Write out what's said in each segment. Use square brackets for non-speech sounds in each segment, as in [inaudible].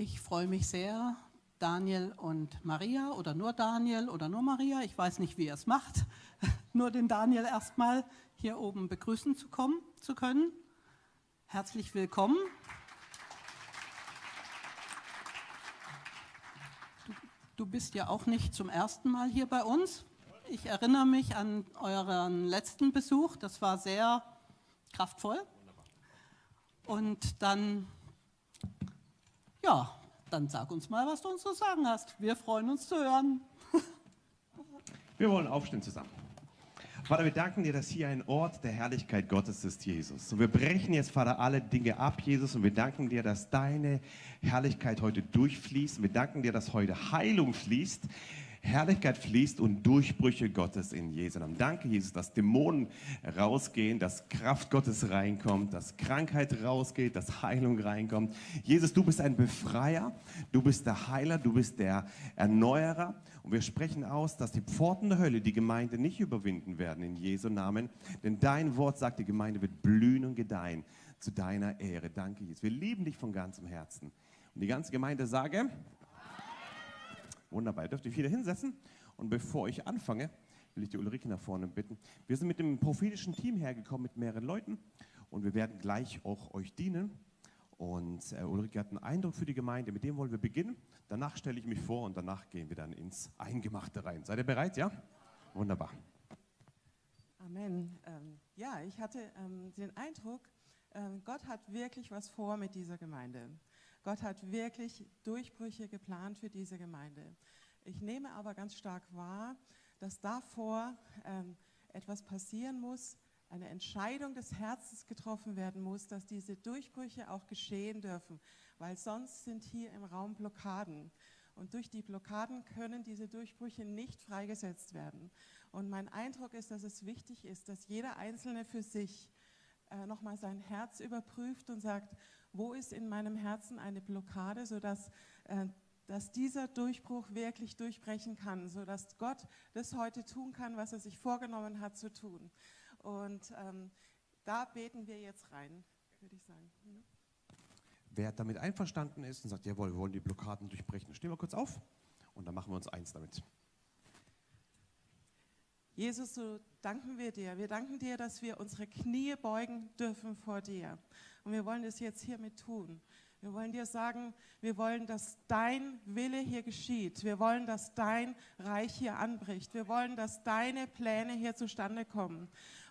Ich freue mich sehr, Daniel und Maria oder nur Daniel oder nur Maria, ich weiß nicht, wie ihr es macht, [laughs] nur den Daniel erstmal hier oben begrüßen zu, kommen, zu können. Herzlich willkommen. Du, du bist ja auch nicht zum ersten Mal hier bei uns. Ich erinnere mich an euren letzten Besuch, das war sehr kraftvoll. Und dann, ja, dann sag uns mal, was du uns zu sagen hast. Wir freuen uns zu hören. [laughs] Wir wollen aufstehen zusammen. Vater, wir danken dir, dass hier ein Ort der Herrlichkeit Gottes ist, Jesus. Und wir brechen jetzt, Vater, alle Dinge ab, Jesus. Und wir danken dir, dass deine Herrlichkeit heute durchfließt. Wir danken dir, dass heute Heilung fließt. Herrlichkeit fließt und Durchbrüche Gottes in Jesu Namen. Danke, Jesus, dass Dämonen rausgehen, dass Kraft Gottes reinkommt, dass Krankheit rausgeht, dass Heilung reinkommt. Jesus, du bist ein Befreier, du bist der Heiler, du bist der Erneuerer. Und wir sprechen aus, dass die Pforten der Hölle die Gemeinde nicht überwinden werden in Jesu Namen. Denn dein Wort sagt, die Gemeinde wird blühen und gedeihen zu deiner Ehre. Danke, Jesus. Wir lieben dich von ganzem Herzen. Und die ganze Gemeinde sage, Wunderbar, ihr dürft euch wieder hinsetzen. Und bevor ich anfange, will ich die Ulrike nach vorne bitten. Wir sind mit dem prophetischen Team hergekommen, mit mehreren Leuten. Und wir werden gleich auch euch dienen. Und äh, Ulrike hat einen Eindruck für die Gemeinde, mit dem wollen wir beginnen. Danach stelle ich mich vor und danach gehen wir dann ins Eingemachte rein. Seid ihr bereit, ja? Wunderbar. Amen. Ähm, ja, ich hatte ähm, den Eindruck, ähm, Gott hat wirklich was vor mit dieser Gemeinde. Gott hat wirklich Durchbrüche geplant für diese Gemeinde. Ich nehme aber ganz stark wahr, dass davor ähm, etwas passieren muss, eine Entscheidung des Herzens getroffen werden muss, dass diese Durchbrüche auch geschehen dürfen, weil sonst sind hier im Raum Blockaden. Und durch die Blockaden können diese Durchbrüche nicht freigesetzt werden. Und mein Eindruck ist, dass es wichtig ist, dass jeder Einzelne für sich äh, nochmal sein Herz überprüft und sagt, wo ist in meinem Herzen eine Blockade, sodass äh, dass dieser Durchbruch wirklich durchbrechen kann, sodass Gott das heute tun kann, was er sich vorgenommen hat zu tun. Und ähm, da beten wir jetzt rein, würde ich sagen. Wer damit einverstanden ist und sagt, jawohl, wir wollen die Blockaden durchbrechen, stehen wir kurz auf und dann machen wir uns eins damit. Jesus, so danken wir dir. Wir danken dir, dass wir unsere Knie beugen dürfen vor dir. Und wir wollen es jetzt hiermit tun. Wir wollen dir sagen, wir wollen, dass dein Wille hier geschieht. Wir wollen, dass dein Reich hier anbricht. Wir wollen, dass deine Pläne hier zustande kommen.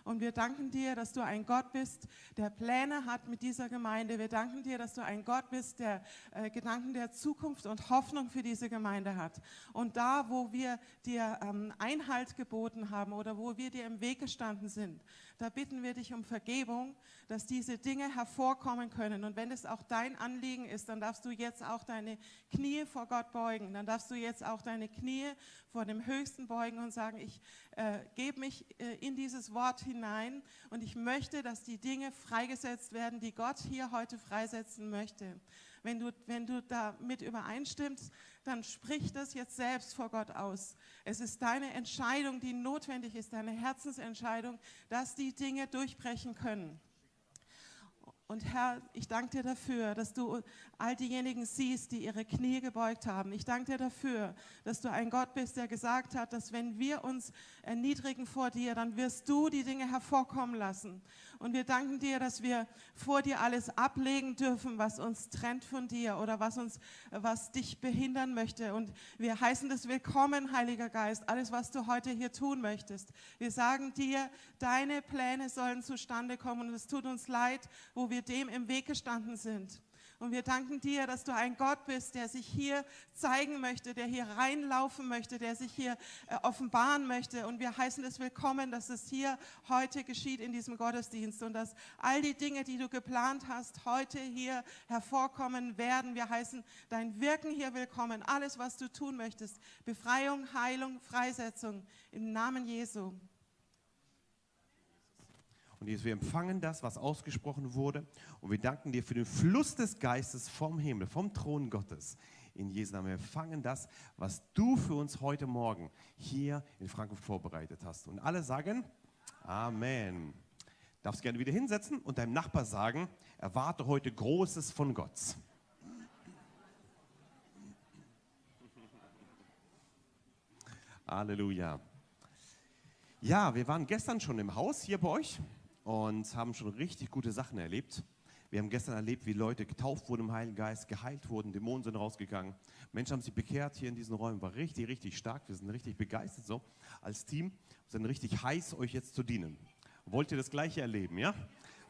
Und wir danken dir, dass du ein Gott bist, der Pläne hat mit dieser Gemeinde. Wir danken dir, dass du ein Gott bist, der äh, Gedanken der Zukunft und Hoffnung für diese Gemeinde hat. Und da, wo wir dir ähm, Einhalt geboten haben oder wo wir dir im Weg gestanden sind, da bitten wir dich um Vergebung, dass diese Dinge hervorkommen können. Und wenn es auch dein Anliegen ist, dann darfst du jetzt auch deine Knie vor Gott beugen. Dann darfst du jetzt auch deine Knie vor dem Höchsten beugen und sagen, ich äh, gebe mich äh, in dieses Wort hinein und ich möchte, dass die Dinge freigesetzt werden, die Gott hier heute freisetzen möchte. Wenn du, wenn du damit übereinstimmst, dann sprich das jetzt selbst vor Gott aus. Es ist deine Entscheidung, die notwendig ist, deine Herzensentscheidung, dass die Dinge durchbrechen können. Und Herr, ich danke dir dafür, dass du all diejenigen siehst, die ihre Knie gebeugt haben. Ich danke dir dafür, dass du ein Gott bist, der gesagt hat, dass wenn wir uns erniedrigen vor dir, dann wirst du die Dinge hervorkommen lassen. Und wir danken dir, dass wir vor dir alles ablegen dürfen, was uns trennt von dir oder was uns, was dich behindern möchte. Und wir heißen das willkommen, Heiliger Geist, alles, was du heute hier tun möchtest. Wir sagen dir, deine Pläne sollen zustande kommen und es tut uns leid, wo wir dem im Weg gestanden sind. Und wir danken dir, dass du ein Gott bist, der sich hier zeigen möchte, der hier reinlaufen möchte, der sich hier äh, offenbaren möchte. Und wir heißen es willkommen, dass es hier heute geschieht in diesem Gottesdienst und dass all die Dinge, die du geplant hast, heute hier hervorkommen werden. Wir heißen dein Wirken hier willkommen, alles, was du tun möchtest. Befreiung, Heilung, Freisetzung im Namen Jesu. Und Jesus, wir empfangen das, was ausgesprochen wurde. Und wir danken dir für den Fluss des Geistes vom Himmel, vom Thron Gottes. In Jesu Namen, wir empfangen das, was du für uns heute Morgen hier in Frankfurt vorbereitet hast. Und alle sagen Amen. Darfst gerne wieder hinsetzen und deinem Nachbar sagen, erwarte heute Großes von Gott. Halleluja. Ja, wir waren gestern schon im Haus hier bei euch und haben schon richtig gute Sachen erlebt. Wir haben gestern erlebt, wie Leute getauft wurden im Heiligen Geist, geheilt wurden, Dämonen sind rausgegangen. Menschen haben sich bekehrt hier in diesen Räumen. War richtig, richtig stark. Wir sind richtig begeistert so als Team. Wir sind richtig heiß, euch jetzt zu dienen. Wollt ihr das Gleiche erleben, ja?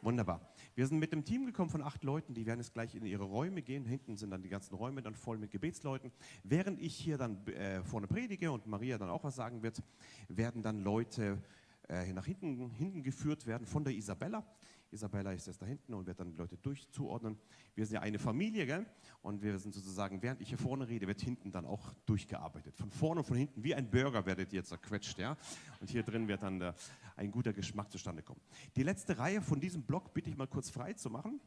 Wunderbar. Wir sind mit dem Team gekommen von acht Leuten, die werden jetzt gleich in ihre Räume gehen. Hinten sind dann die ganzen Räume dann voll mit Gebetsleuten. Während ich hier dann äh, vorne predige und Maria dann auch was sagen wird, werden dann Leute äh, nach hinten, hinten geführt werden von der Isabella. Isabella ist jetzt da hinten und wird dann die Leute durchzuordnen. Wir sind ja eine Familie, gell? Und wir sind sozusagen, während ich hier vorne rede, wird hinten dann auch durchgearbeitet. Von vorne und von hinten, wie ein Burger werdet ihr zerquetscht, ja? Und hier drin wird dann der, ein guter Geschmack zustande kommen. Die letzte Reihe von diesem Block bitte ich mal kurz frei zu machen.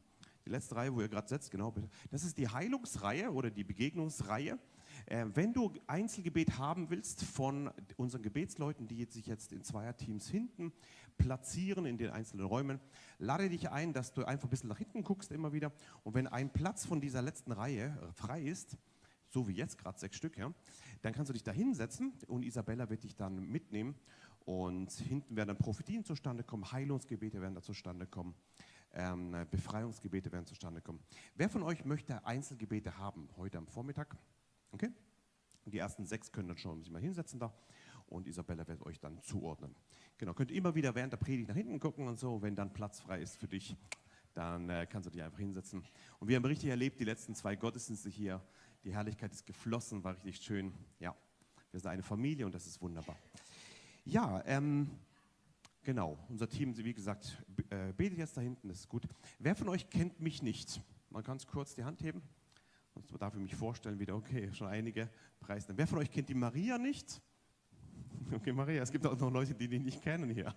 Die letzte Reihe, wo ihr gerade setzt, genau. Das ist die Heilungsreihe oder die Begegnungsreihe. Äh, wenn du Einzelgebet haben willst von unseren Gebetsleuten, die sich jetzt in Zweierteams hinten platzieren in den einzelnen Räumen, lade dich ein, dass du einfach ein bisschen nach hinten guckst immer wieder. Und wenn ein Platz von dieser letzten Reihe äh, frei ist, so wie jetzt gerade sechs Stück, ja, dann kannst du dich da hinsetzen und Isabella wird dich dann mitnehmen. Und hinten werden dann Prophetien zustande kommen, Heilungsgebete werden da zustande kommen, ähm, Befreiungsgebete werden zustande kommen. Wer von euch möchte Einzelgebete haben heute am Vormittag? Okay? Die ersten sechs können dann schon sich mal hinsetzen da und Isabella wird euch dann zuordnen. Genau, könnt ihr immer wieder während der Predigt nach hinten gucken und so, wenn dann Platz frei ist für dich, dann äh, kannst du dich einfach hinsetzen. Und wir haben richtig erlebt, die letzten zwei Gottesdienste hier, die Herrlichkeit ist geflossen, war richtig schön. Ja, wir sind eine Familie und das ist wunderbar. Ja, ähm, genau, unser Team, wie gesagt, äh, betet jetzt da hinten, das ist gut. Wer von euch kennt mich nicht? Mal ganz kurz die Hand heben. Sonst darf ich mich vorstellen wieder, okay, schon einige Preise. Wer von euch kennt die Maria nicht? [laughs] Okay, Maria, es gibt auch noch Leute, die dich nicht kennen hier.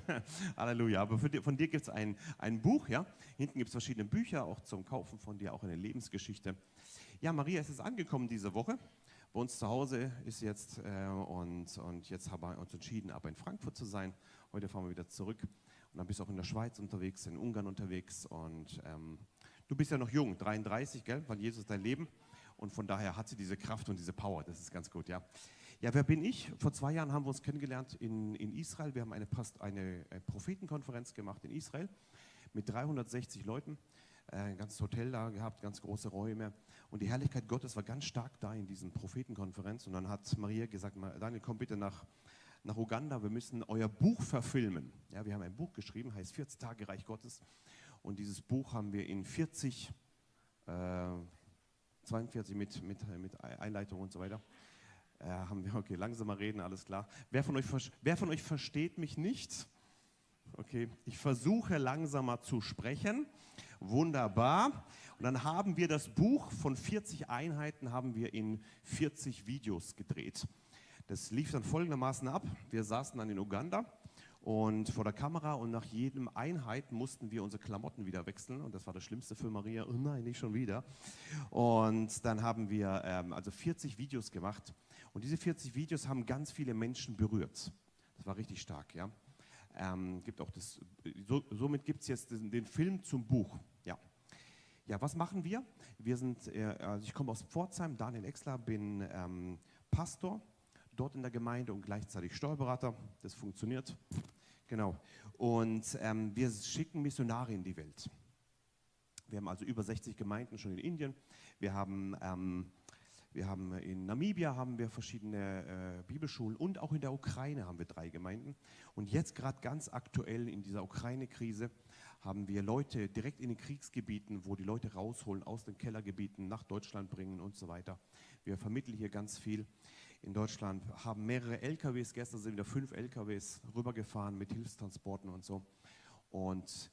[laughs] Halleluja. Aber die, von dir gibt es ein, ein Buch, ja. Hinten gibt es verschiedene Bücher, auch zum Kaufen von dir, auch eine Lebensgeschichte. Ja, Maria ist jetzt angekommen diese Woche. Bei uns zu Hause ist jetzt äh, und, und jetzt haben wir uns entschieden, aber in Frankfurt zu sein. Heute fahren wir wieder zurück. Und dann bist du auch in der Schweiz unterwegs, in Ungarn unterwegs und ähm, Du bist ja noch jung, 33, gell? Wann Jesus dein Leben. Und von daher hat sie diese Kraft und diese Power. Das ist ganz gut, ja. Ja, wer bin ich? Vor zwei Jahren haben wir uns kennengelernt in, in Israel. Wir haben eine, eine, eine Prophetenkonferenz gemacht in Israel mit 360 Leuten. Äh, ein ganzes Hotel da gehabt, ganz große Räume. Und die Herrlichkeit Gottes war ganz stark da in diesen Prophetenkonferenz. Und dann hat Maria gesagt, Daniel, komm bitte nach, nach Uganda, wir müssen euer Buch verfilmen. Ja, wir haben ein Buch geschrieben, heißt 40 Tage Reich Gottes. Und dieses Buch haben wir in 40, äh, 42 mit, mit, mit Einleitung und so weiter. Äh, haben wir, okay, langsamer reden, alles klar. Wer von, euch, wer von euch versteht mich nicht? Okay, ich versuche langsamer zu sprechen. Wunderbar. Und dann haben wir das Buch von 40 Einheiten haben wir in 40 Videos gedreht. Das lief dann folgendermaßen ab. Wir saßen dann in Uganda und vor der Kamera und nach jedem Einheit mussten wir unsere Klamotten wieder wechseln und das war das Schlimmste für Maria. Oh nein, nicht schon wieder. Und dann haben wir ähm, also 40 Videos gemacht und diese 40 Videos haben ganz viele Menschen berührt. Das war richtig stark, ja. Ähm, gibt auch das, so, somit gibt es jetzt den, den, Film zum Buch. Ja. ja, was machen wir? Wir sind, äh, also ich komme aus Pforzheim, Daniel Exler, bin ähm, Pastor dort in der Gemeinde und gleichzeitig Steuerberater. Das funktioniert. Genau. Und ähm, wir schicken Missionare in die Welt. Wir haben also über 60 Gemeinden schon in Indien. Wir haben, ähm, wir haben in Namibia haben wir verschiedene äh, Bibelschulen und auch in der Ukraine haben wir drei Gemeinden. Und jetzt gerade ganz aktuell in dieser Ukraine-Krise haben wir Leute direkt in den Kriegsgebieten, wo die Leute rausholen aus den Kellergebieten, nach Deutschland bringen und so weiter. Wir vermitteln hier ganz viel in Deutschland, haben mehrere LKWs, gestern sind wieder fünf LKWs rübergefahren mit Hilfstransporten und so. Und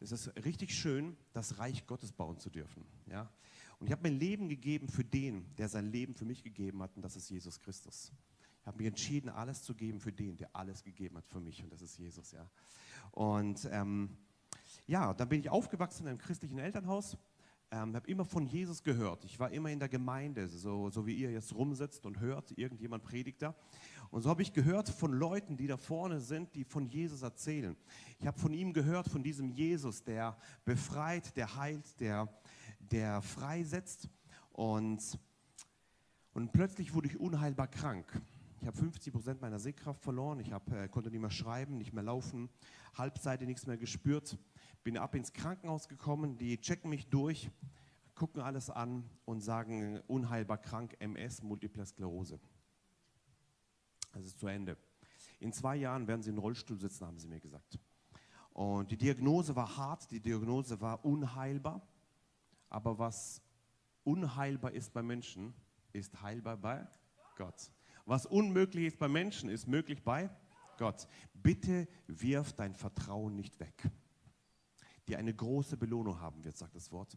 es ist richtig schön, das Reich Gottes bauen zu dürfen. Ja? Und ich habe mein Leben gegeben für den, der sein Leben für mich gegeben hat, und das ist Jesus Christus. Ich habe mich entschieden, alles zu geben für den, der alles gegeben hat für mich, und das ist Jesus. Ja? Und ähm, ja, dann bin ich aufgewachsen in einem christlichen Elternhaus ähm, habe immer von Jesus gehört. Ich war immer in der Gemeinde, so, so wie ihr jetzt rumsitzt und hört, irgendjemand predigt da. Und so habe ich gehört von Leuten, die da vorne sind, die von Jesus erzählen. Ich habe von ihm gehört, von diesem Jesus, der befreit, der heilt, der, der freisetzt. Und, und plötzlich wurde ich unheilbar krank. Ich habe 50 Prozent meiner Sehkraft verloren. Ich hab, äh, konnte nicht mehr schreiben, nicht mehr laufen, Halbseite nichts mehr gespürt. Bin ab ins Krankenhaus gekommen. Die checken mich durch, gucken alles an und sagen, unheilbar krank, MS, Multiple Sklerose. Das ist zu Ende. In zwei Jahren werden Sie in Rollstuhl sitzen, haben Sie mir gesagt. Und die Diagnose war hart, die Diagnose war unheilbar. Aber was unheilbar ist bei Menschen, ist heilbar bei Gott. Was unmöglich ist bei Menschen, ist möglich bei Gott. Bitte wirf dein Vertrauen nicht weg. Die eine große Belohnung haben wird, sagt das Wort.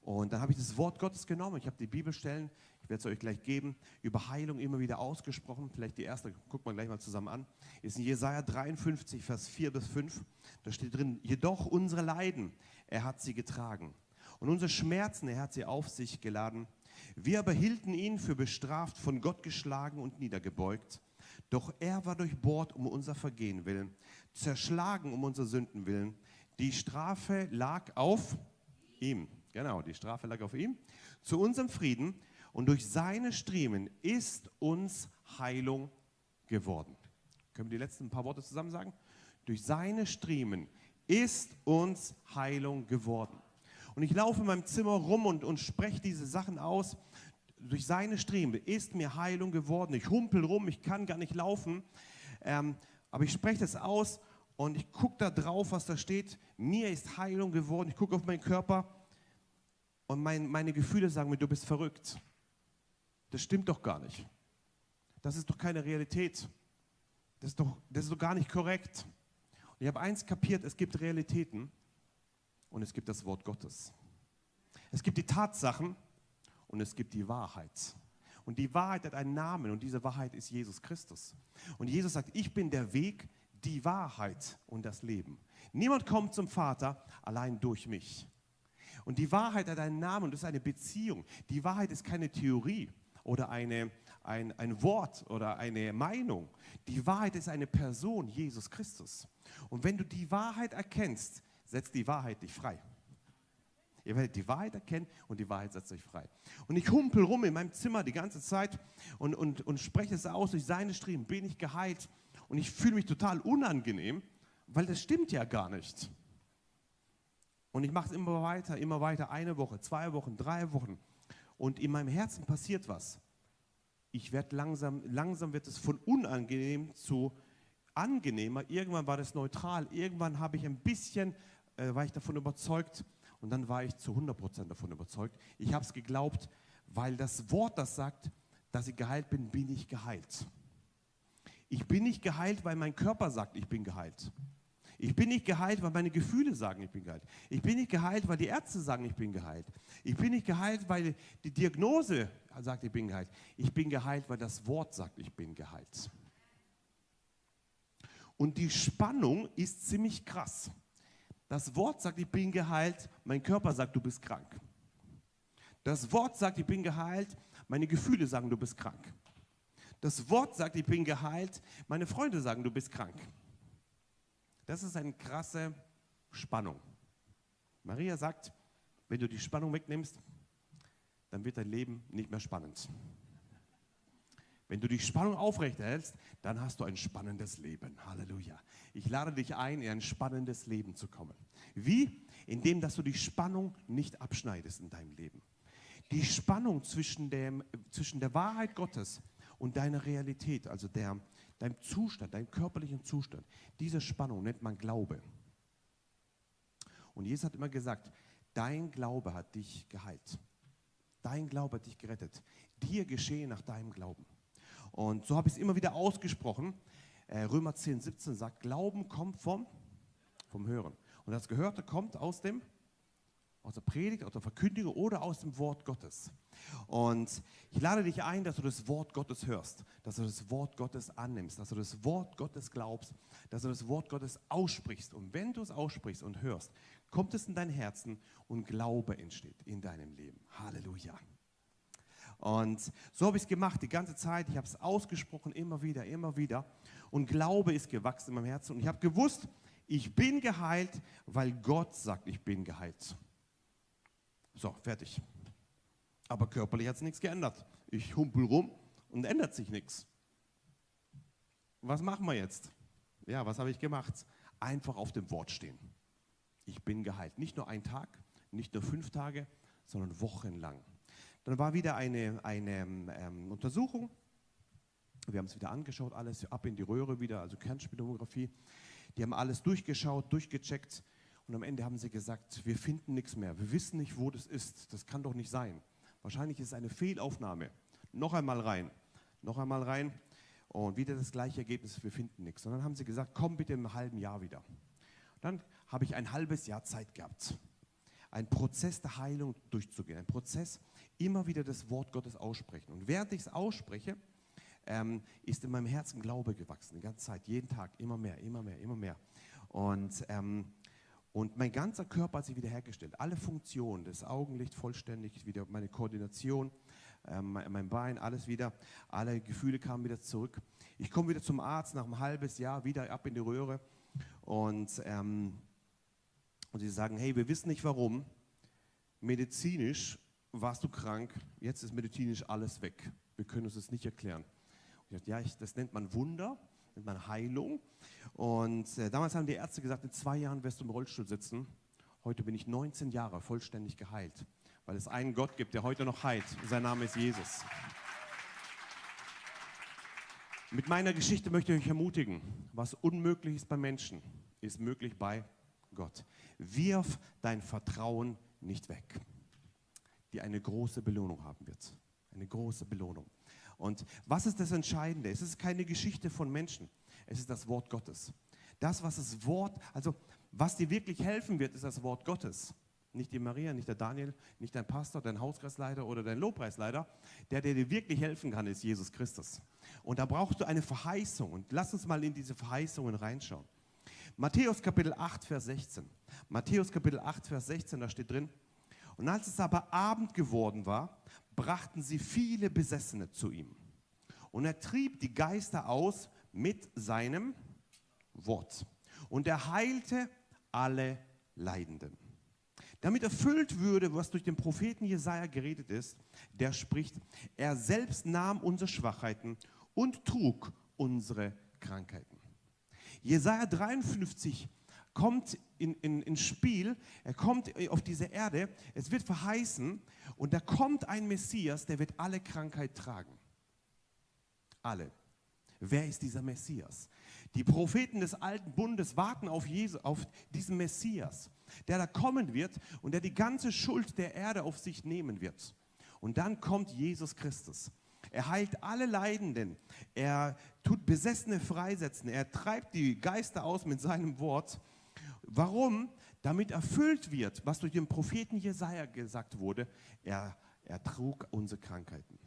Und dann habe ich das Wort Gottes genommen. Ich habe die Bibelstellen, ich werde es euch gleich geben, über Heilung immer wieder ausgesprochen. Vielleicht die erste, gucken wir gleich mal zusammen an. Ist in Jesaja 53, Vers 4 bis 5. Da steht drin: Jedoch unsere Leiden, er hat sie getragen. Und unsere Schmerzen, er hat sie auf sich geladen. Wir aber hielten ihn für bestraft, von Gott geschlagen und niedergebeugt. Doch er war durchbohrt um unser Vergehen willen, zerschlagen um unser Sünden willen. Die Strafe lag auf ihm. Genau, die Strafe lag auf ihm. Zu unserem Frieden und durch seine Striemen ist uns Heilung geworden. Können wir die letzten paar Worte zusammen sagen? Durch seine Striemen ist uns Heilung geworden. Und ich laufe in meinem Zimmer rum und, und spreche diese Sachen aus. Durch seine Striemen ist mir Heilung geworden. Ich humpel rum, ich kann gar nicht laufen. Ähm, aber ich spreche das aus und ich gucke da drauf, was da steht. Mir ist Heilung geworden. Ich gucke auf meinen Körper und mein, meine Gefühle sagen mir, du bist verrückt. Das stimmt doch gar nicht. Das ist doch keine Realität. Das ist doch, das ist doch gar nicht korrekt. Und ich habe eins kapiert, es gibt Realitäten und es gibt das Wort Gottes. Es gibt die Tatsachen und es gibt die Wahrheit. Und die Wahrheit hat einen Namen und diese Wahrheit ist Jesus Christus. Und Jesus sagt, ich bin der Weg, die Wahrheit und das Leben. Niemand kommt zum Vater allein durch mich. Und die Wahrheit hat einen Namen und das ist eine Beziehung. Die Wahrheit ist keine Theorie oder eine, ein, ein Wort oder eine Meinung. Die Wahrheit ist eine Person, Jesus Christus. Und wenn du die Wahrheit erkennst, setzt die Wahrheit dich frei. Ihr werdet die Wahrheit erkennen und die Wahrheit setzt euch frei. Und ich humpel rum in meinem Zimmer die ganze Zeit und, und, und spreche es aus, durch seine Striemen bin ich geheilt. Und ich fühle mich total unangenehm, weil das stimmt ja gar nicht. Und ich mache es immer weiter, immer weiter, eine Woche, zwei Wochen, drei Wochen. Und in meinem Herzen passiert was. Ich werde langsam, langsam wird es von unangenehm zu angenehmer. Irgendwann war das neutral. Irgendwann habe ich ein bisschen, äh, war ich davon überzeugt. Und dann war ich zu 100% davon überzeugt. Ich habe es geglaubt, weil das Wort das sagt, dass ich geheilt bin, bin ich geheilt. Ich bin nicht geheilt, weil mein Körper sagt, ich bin geheilt. Ich bin nicht geheilt, weil meine Gefühle sagen, ich bin geheilt. Ich bin nicht geheilt, weil die Ärzte sagen, ich bin geheilt. Ich bin nicht geheilt, weil die Diagnose sagt, ich bin geheilt. Ich bin geheilt, weil das Wort sagt, ich bin geheilt. Und die Spannung ist ziemlich krass. Das Wort sagt, ich bin geheilt, mein Körper sagt, du bist krank. Das Wort sagt, ich bin geheilt, meine Gefühle sagen, du bist krank. Das Wort sagt, ich bin geheilt, meine Freunde sagen, du bist krank. Das ist eine krasse Spannung. Maria sagt, wenn du die Spannung wegnimmst, dann wird dein Leben nicht mehr spannend. Wenn du die Spannung aufrechterhältst, dann hast du ein spannendes Leben. Halleluja. Ich lade dich ein, in ein spannendes Leben zu kommen. Wie? Indem, dass du die Spannung nicht abschneidest in deinem Leben. Die Spannung zwischen, dem, zwischen der Wahrheit Gottes und deiner Realität, also der, deinem Zustand, deinem körperlichen Zustand. Diese Spannung nennt man Glaube. Und Jesus hat immer gesagt, dein Glaube hat dich geheilt. Dein Glaube hat dich gerettet. Dir geschehe nach deinem Glauben. Und so habe ich es immer wieder ausgesprochen. Äh, Römer 10, 17 sagt, Glauben kommt vom, vom Hören. Und das Gehörte kommt aus dem aus der Predigt, aus der Verkündigung oder aus dem Wort Gottes. Und ich lade dich ein, dass du das Wort Gottes hörst, dass du das Wort Gottes annimmst, dass du das Wort Gottes glaubst, dass du das Wort Gottes aussprichst. Und wenn du es aussprichst und hörst, kommt es in dein Herzen und Glaube entsteht in deinem Leben. Halleluja. Und so habe ich es gemacht die ganze Zeit. Ich habe es ausgesprochen, immer wieder, immer wieder. Und Glaube ist gewachsen in meinem Herzen. Und ich habe gewusst, ich bin geheilt, weil Gott sagt, ich bin geheilt. So, fertig. Aber körperlich hat sich nichts geändert. Ich humpel rum und ändert sich nichts. was machen wir jetzt? Ja, was habe ich gemacht? Einfach auf dem Wort stehen. Ich bin geheilt. Nicht nur ein Tag, nicht nur fünf Tage, sondern wochenlang. Dann war wieder eine, eine ähm, Untersuchung. Wir haben es wieder angeschaut, alles ab in die Röhre wieder, also Kernspintomographie. Die haben alles durchgeschaut, durchgecheckt und am Ende haben sie gesagt, wir finden nichts mehr. Wir wissen nicht, wo das ist. Das kann doch nicht sein. Wahrscheinlich ist es eine Fehlaufnahme. Noch einmal rein, noch einmal rein und wieder das gleiche Ergebnis, wir finden nichts. Und dann haben sie gesagt, komm bitte im halben Jahr wieder. Dann habe ich ein halbes Jahr Zeit gehabt, einen Prozess der Heilung durchzugehen, ein Prozess, immer wieder das Wort Gottes aussprechen. Und während ich es ausspreche, ähm, ist in meinem Herzen Glaube gewachsen, die ganze Zeit, jeden Tag, immer mehr, immer mehr, immer mehr. Und ähm, und mein ganzer Körper hat sich wiederhergestellt. Alle Funktionen, das Augenlicht vollständig, wieder meine Koordination, äh, mein Bein, alles wieder. Alle Gefühle kamen wieder zurück. Ich komme wieder zum Arzt nach einem halben Jahr, wieder ab in die Röhre. Und, ähm, und sie sagen, hey, wir wissen nicht warum. Medizinisch warst du krank, jetzt ist medizinisch alles weg. Wir können uns das nicht erklären. Ich dachte, ja, ich, das nennt man Wunder nennt man Heilung. Und äh, damals haben die Ärzte gesagt, in zwei Jahren wirst du im Rollstuhl sitzen. Heute bin ich 19 Jahre vollständig geheilt, weil es einen Gott gibt, der heute noch heilt. Sein Name ist Jesus. Mit meiner Geschichte möchte ich euch ermutigen, was unmöglich ist bei Menschen, ist möglich bei Gott. Wirf dein Vertrauen nicht weg, die eine große Belohnung haben wird. Eine große Belohnung. Und was ist das Entscheidende? Es ist keine Geschichte von Menschen, es ist das Wort Gottes. Das, was das Wort, also was dir wirklich helfen wird, ist das Wort Gottes. Nicht die Maria, nicht der Daniel, nicht dein Pastor, dein Hauskreisleiter oder dein Lobpreisleiter. Der, der dir wirklich helfen kann, ist Jesus Christus. Und da brauchst du eine Verheißung. Und lass uns mal in diese Verheißungen reinschauen. Matthäus Kapitel 8, Vers 16. Matthäus Kapitel 8, Vers 16, da steht drin. Und als es aber Abend geworden war, brachten sie viele Besessene zu ihm. Und er trieb die Geister aus mit seinem Wort. Und er heilte alle Leidenden. Damit erfüllt würde, was durch den Propheten Jesaja geredet ist, der spricht: Er selbst nahm unsere Schwachheiten und trug unsere Krankheiten. Jesaja 53 kommt in, in, ins Spiel, er kommt auf diese Erde, es wird verheißen und da kommt ein Messias, der wird alle Krankheit tragen. Alle. Wer ist dieser Messias? Die Propheten des alten Bundes warten auf, Jesus, auf diesen Messias, der da kommen wird und der die ganze Schuld der Erde auf sich nehmen wird. Und dann kommt Jesus Christus. Er heilt alle Leidenden. Er tut Besessene freisetzen. Er treibt die Geister aus mit seinem Wort. Warum? Damit erfüllt wird, was durch den Propheten Jesaja gesagt wurde. Er, er trug unsere Krankheiten.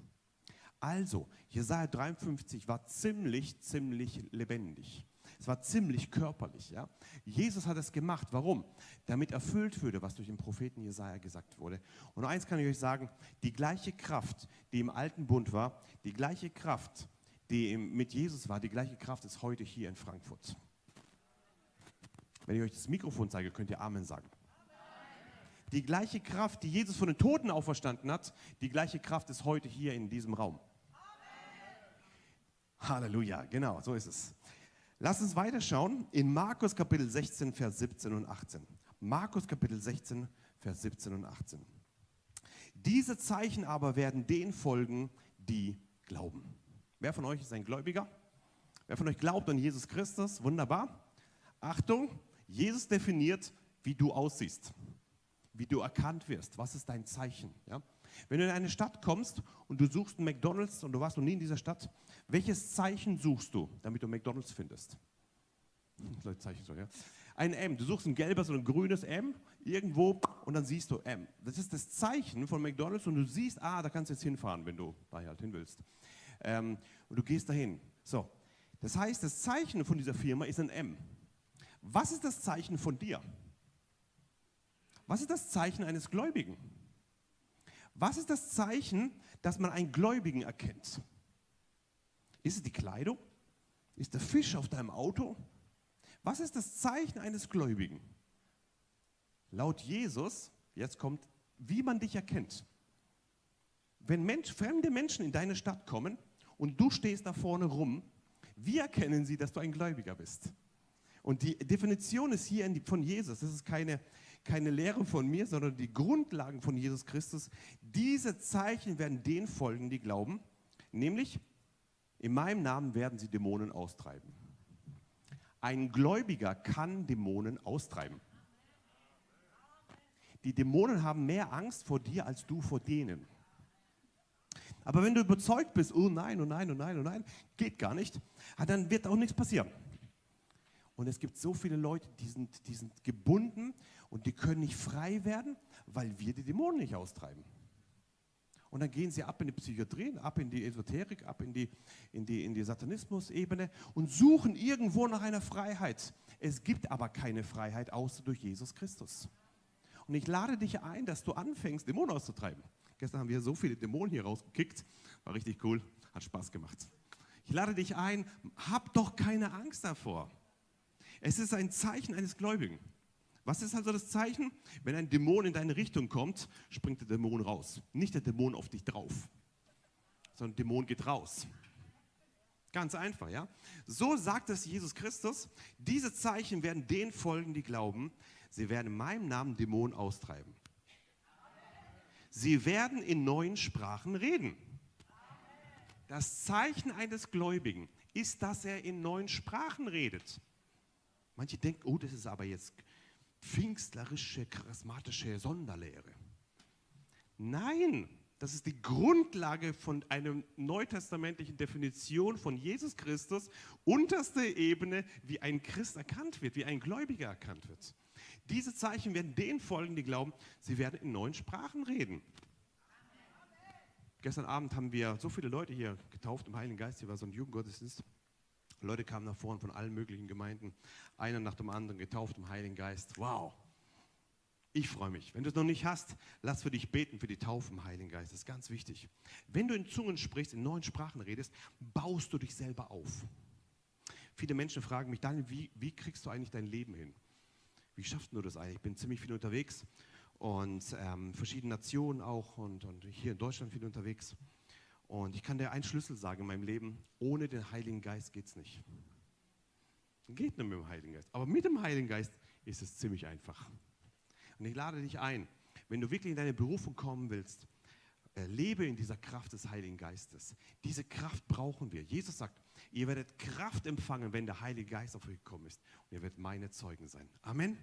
Also, Jesaja 53 war ziemlich, ziemlich lebendig. Es war ziemlich körperlich. Ja? Jesus hat es gemacht. Warum? Damit erfüllt würde, was durch den Propheten Jesaja gesagt wurde. Und eins kann ich euch sagen: Die gleiche Kraft, die im alten Bund war, die gleiche Kraft, die mit Jesus war, die gleiche Kraft ist heute hier in Frankfurt. Wenn ich euch das Mikrofon zeige, könnt ihr Amen sagen. Die gleiche Kraft, die Jesus von den Toten auferstanden hat, die gleiche Kraft ist heute hier in diesem Raum. Halleluja, genau, so ist es. Lass uns weiterschauen in Markus Kapitel 16, Vers 17 und 18. Markus Kapitel 16, Vers 17 und 18. Diese Zeichen aber werden denen folgen, die glauben. Wer von euch ist ein Gläubiger? Wer von euch glaubt an Jesus Christus? Wunderbar. Achtung, Jesus definiert, wie du aussiehst, wie du erkannt wirst. Was ist dein Zeichen? Ja? Wenn du in eine Stadt kommst und du suchst einen McDonalds und du warst noch nie in dieser Stadt, welches Zeichen suchst du, damit du McDonalds findest? Zeichen so, ja. Ein M. Du suchst ein gelbes oder ein grünes M irgendwo und dann siehst du M. Das ist das Zeichen von McDonalds und du siehst, ah, da kannst du jetzt hinfahren, wenn du da halt hin willst. Ähm, und du gehst dahin. So. Das heißt, das Zeichen von dieser Firma ist ein M. Was ist das Zeichen von dir? Was ist das Zeichen eines Gläubigen? Was ist das Zeichen, dass man einen Gläubigen erkennt? Ist es die Kleidung? Ist der Fisch auf deinem Auto? Was ist das Zeichen eines Gläubigen? Laut Jesus, jetzt kommt, wie man dich erkennt. Wenn Mensch, fremde Menschen in deine Stadt kommen und du stehst da vorne rum, Wie erkennen sie, dass du ein Gläubiger bist? Und die Definition ist hier von Jesus. Das ist keine, keine Lehre von mir, sondern die Grundlagen von Jesus Christus. Diese Zeichen werden denen folgen, die glauben. Nämlich, in meinem Namen werden sie Dämonen austreiben. Ein Gläubiger kann Dämonen austreiben. Die Dämonen haben mehr Angst vor dir als du vor denen. Aber wenn du überzeugt bist, oh nein, oh nein, oh nein, oh nein, geht gar nicht, ah, dann wird auch nichts passieren. Und es gibt so viele Leute, die sind, die sind gebunden und die können nicht frei werden, weil wir die Dämonen nicht austreiben. Und dann gehen sie ab in die Psychiatrie, ab in die Esoterik, ab in die, in die, in die Satanismus-Ebene und suchen irgendwo nach einer Freiheit. Es gibt aber keine Freiheit außer durch Jesus Christus. Und ich lade dich ein, dass du anfängst, Dämonen auszutreiben. Gestern haben wir so viele Dämonen hier rausgekickt. War richtig cool, hat Spaß gemacht. Ich lade dich ein, hab doch keine Angst davor. Es ist ein Zeichen eines Gläubigen. Was ist also das Zeichen? Wenn ein Dämon in deine Richtung kommt, springt der Dämon raus. Nicht der Dämon auf dich drauf, sondern der Dämon geht raus. Ganz einfach, ja? So sagt es Jesus Christus. Diese Zeichen werden denen folgen, die glauben. Sie werden in meinem Namen Dämonen austreiben. Sie werden in neuen Sprachen reden. Das Zeichen eines Gläubigen ist, dass er in neuen Sprachen redet. Manche denken, oh, das ist aber jetzt pfingstlerische, charismatische Sonderlehre. Nein, das ist die Grundlage von einer neutestamentlichen Definition von Jesus Christus, unterste Ebene, wie ein Christ erkannt wird, wie ein Gläubiger erkannt wird. Diese Zeichen werden denen folgen, die glauben, sie werden in neuen Sprachen reden. Gestern Abend haben wir so viele Leute hier getauft im Heiligen Geist. Hier war so ein Jugendgottesdienst. Leute kamen nach vorne von allen möglichen Gemeinden, einer nach dem anderen getauft im Heiligen Geist. Wow! Ich freue mich. Wenn du es noch nicht hast, lass für dich beten für die Taufe im Heiligen Geist. Das ist ganz wichtig. Wenn du in Zungen sprichst, in neuen Sprachen redest, baust du dich selber auf. Viele Menschen fragen mich, Daniel, wie, wie kriegst du eigentlich dein Leben hin? wie schaffst du das eigentlich? Ich bin ziemlich viel unterwegs und ähm, verschiedene Nationen auch und, und hier in Deutschland viel unterwegs. Und ich kann dir einen Schlüssel sagen in meinem Leben, ohne den Heiligen Geist geht es nicht. Geht nicht mit dem Heiligen Geist. Aber mit dem Heiligen Geist ist es ziemlich einfach. Und ich lade dich ein, wenn du wirklich in deine Berufung kommen willst, äh, lebe in dieser Kraft des Heiligen Geistes. Diese Kraft brauchen wir. Jesus sagt, ihr werdet Kraft empfangen, wenn der Heilige Geist auf euch gekommen ist. Und ihr werdet meine Zeugen sein. Amen.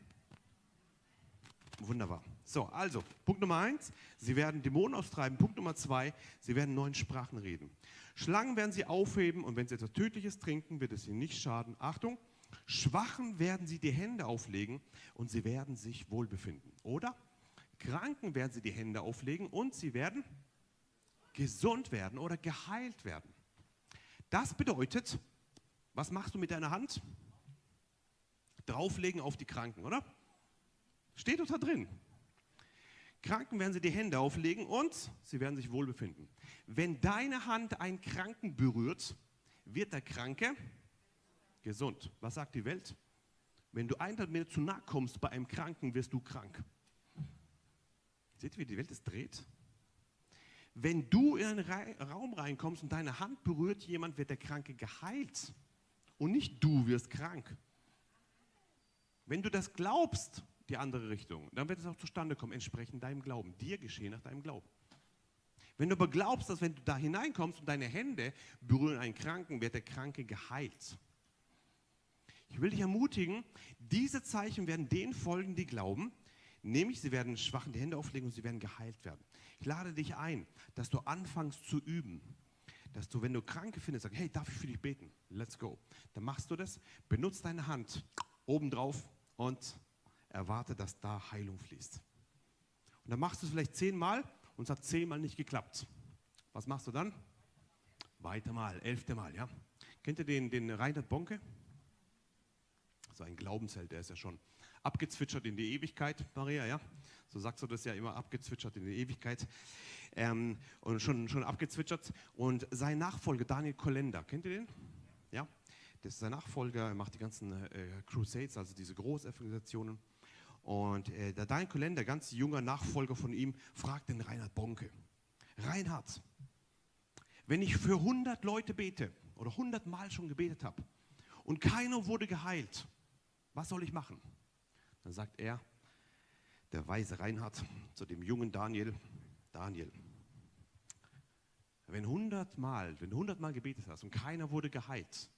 Wunderbar. So, also, Punkt Nummer eins, sie werden Dämonen austreiben. Punkt Nummer zwei, sie werden neuen Sprachen reden. Schlangen werden sie aufheben und wenn sie etwas Tödliches trinken, wird es ihnen nicht schaden. Achtung, Schwachen werden sie die Hände auflegen und sie werden sich wohlbefinden. Oder Kranken werden sie die Hände auflegen und sie werden gesund werden oder geheilt werden. Das bedeutet, was machst du mit deiner Hand? Drauflegen auf die Kranken, oder? Steht doch da drin. Kranken werden sie die Hände auflegen und sie werden sich wohlbefinden. Wenn deine Hand einen Kranken berührt, wird der Kranke gesund. Was sagt die Welt? Wenn du 100 Meter zu nahe kommst bei einem Kranken, wirst du krank. Seht ihr, wie die Welt es dreht? Wenn du in einen Raum reinkommst und deine Hand berührt jemand, wird der Kranke geheilt. Und nicht du wirst krank. Wenn du das glaubst, die andere Richtung, dann wird es auch zustande kommen, entsprechend deinem Glauben. Dir geschehen nach deinem Glauben. Wenn du aber glaubst, dass wenn du da hineinkommst und deine Hände berühren einen Kranken, wird der Kranke geheilt. Ich will dich ermutigen, diese Zeichen werden denen folgen, die glauben, nämlich sie werden schwachen die Hände auflegen und sie werden geheilt werden. Ich lade dich ein, dass du anfängst zu üben. Dass du, wenn du Kranke findest, sagst, hey, darf ich für dich beten? Let's go. Dann machst du das, benutzt deine Hand obendrauf und erwarte, dass da Heilung fließt. Und dann machst du es vielleicht zehnmal und es hat zehnmal nicht geklappt. Was machst du dann? Weiter mal, elfte Mal, ja. Kennt ihr den, den Reinhard Bonke? So ein Glaubensheld, der ist ja schon abgezwitschert in die Ewigkeit, Maria, ja? So sagst du das ja immer, abgezwitschert in die Ewigkeit. Ähm, und schon, schon abgezwitschert. Und sein Nachfolger, Daniel Kolender, kennt ihr den? Ja? Das ist sein Nachfolger, er macht die ganzen äh, Crusades, also diese Großevangelisationen. Und äh, der Daniel Kolender, ganz junger Nachfolger von ihm, fragt den Reinhard Bonke. Reinhard, wenn ich für 100 Leute bete, oder hundertmal schon gebetet habe und keiner wurde geheilt, was soll ich machen? Dann sagt er, der weise Reinhard zu dem jungen Daniel, Daniel, wenn hundertmal, wenn du hundertmal gebetet hast und keiner wurde geheilt,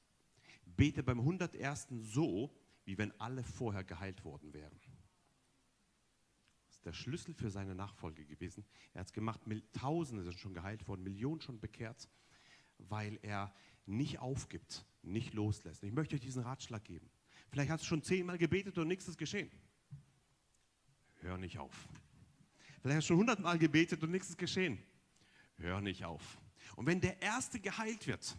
bete beim hundertersten so, wie wenn alle vorher geheilt worden wären. Der Schlüssel für seine Nachfolge gewesen. Er hat es gemacht, Tausende sind schon geheilt worden, Millionen schon bekehrt, weil er nicht aufgibt, nicht loslässt. ich möchte euch diesen Ratschlag geben. Vielleicht hast du schon zehnmal gebetet und nichts ist geschehen. Hör nicht auf. Vielleicht hast du schon hundertmal gebetet und nichts ist geschehen. Hör nicht auf. Und wenn der Erste geheilt wird,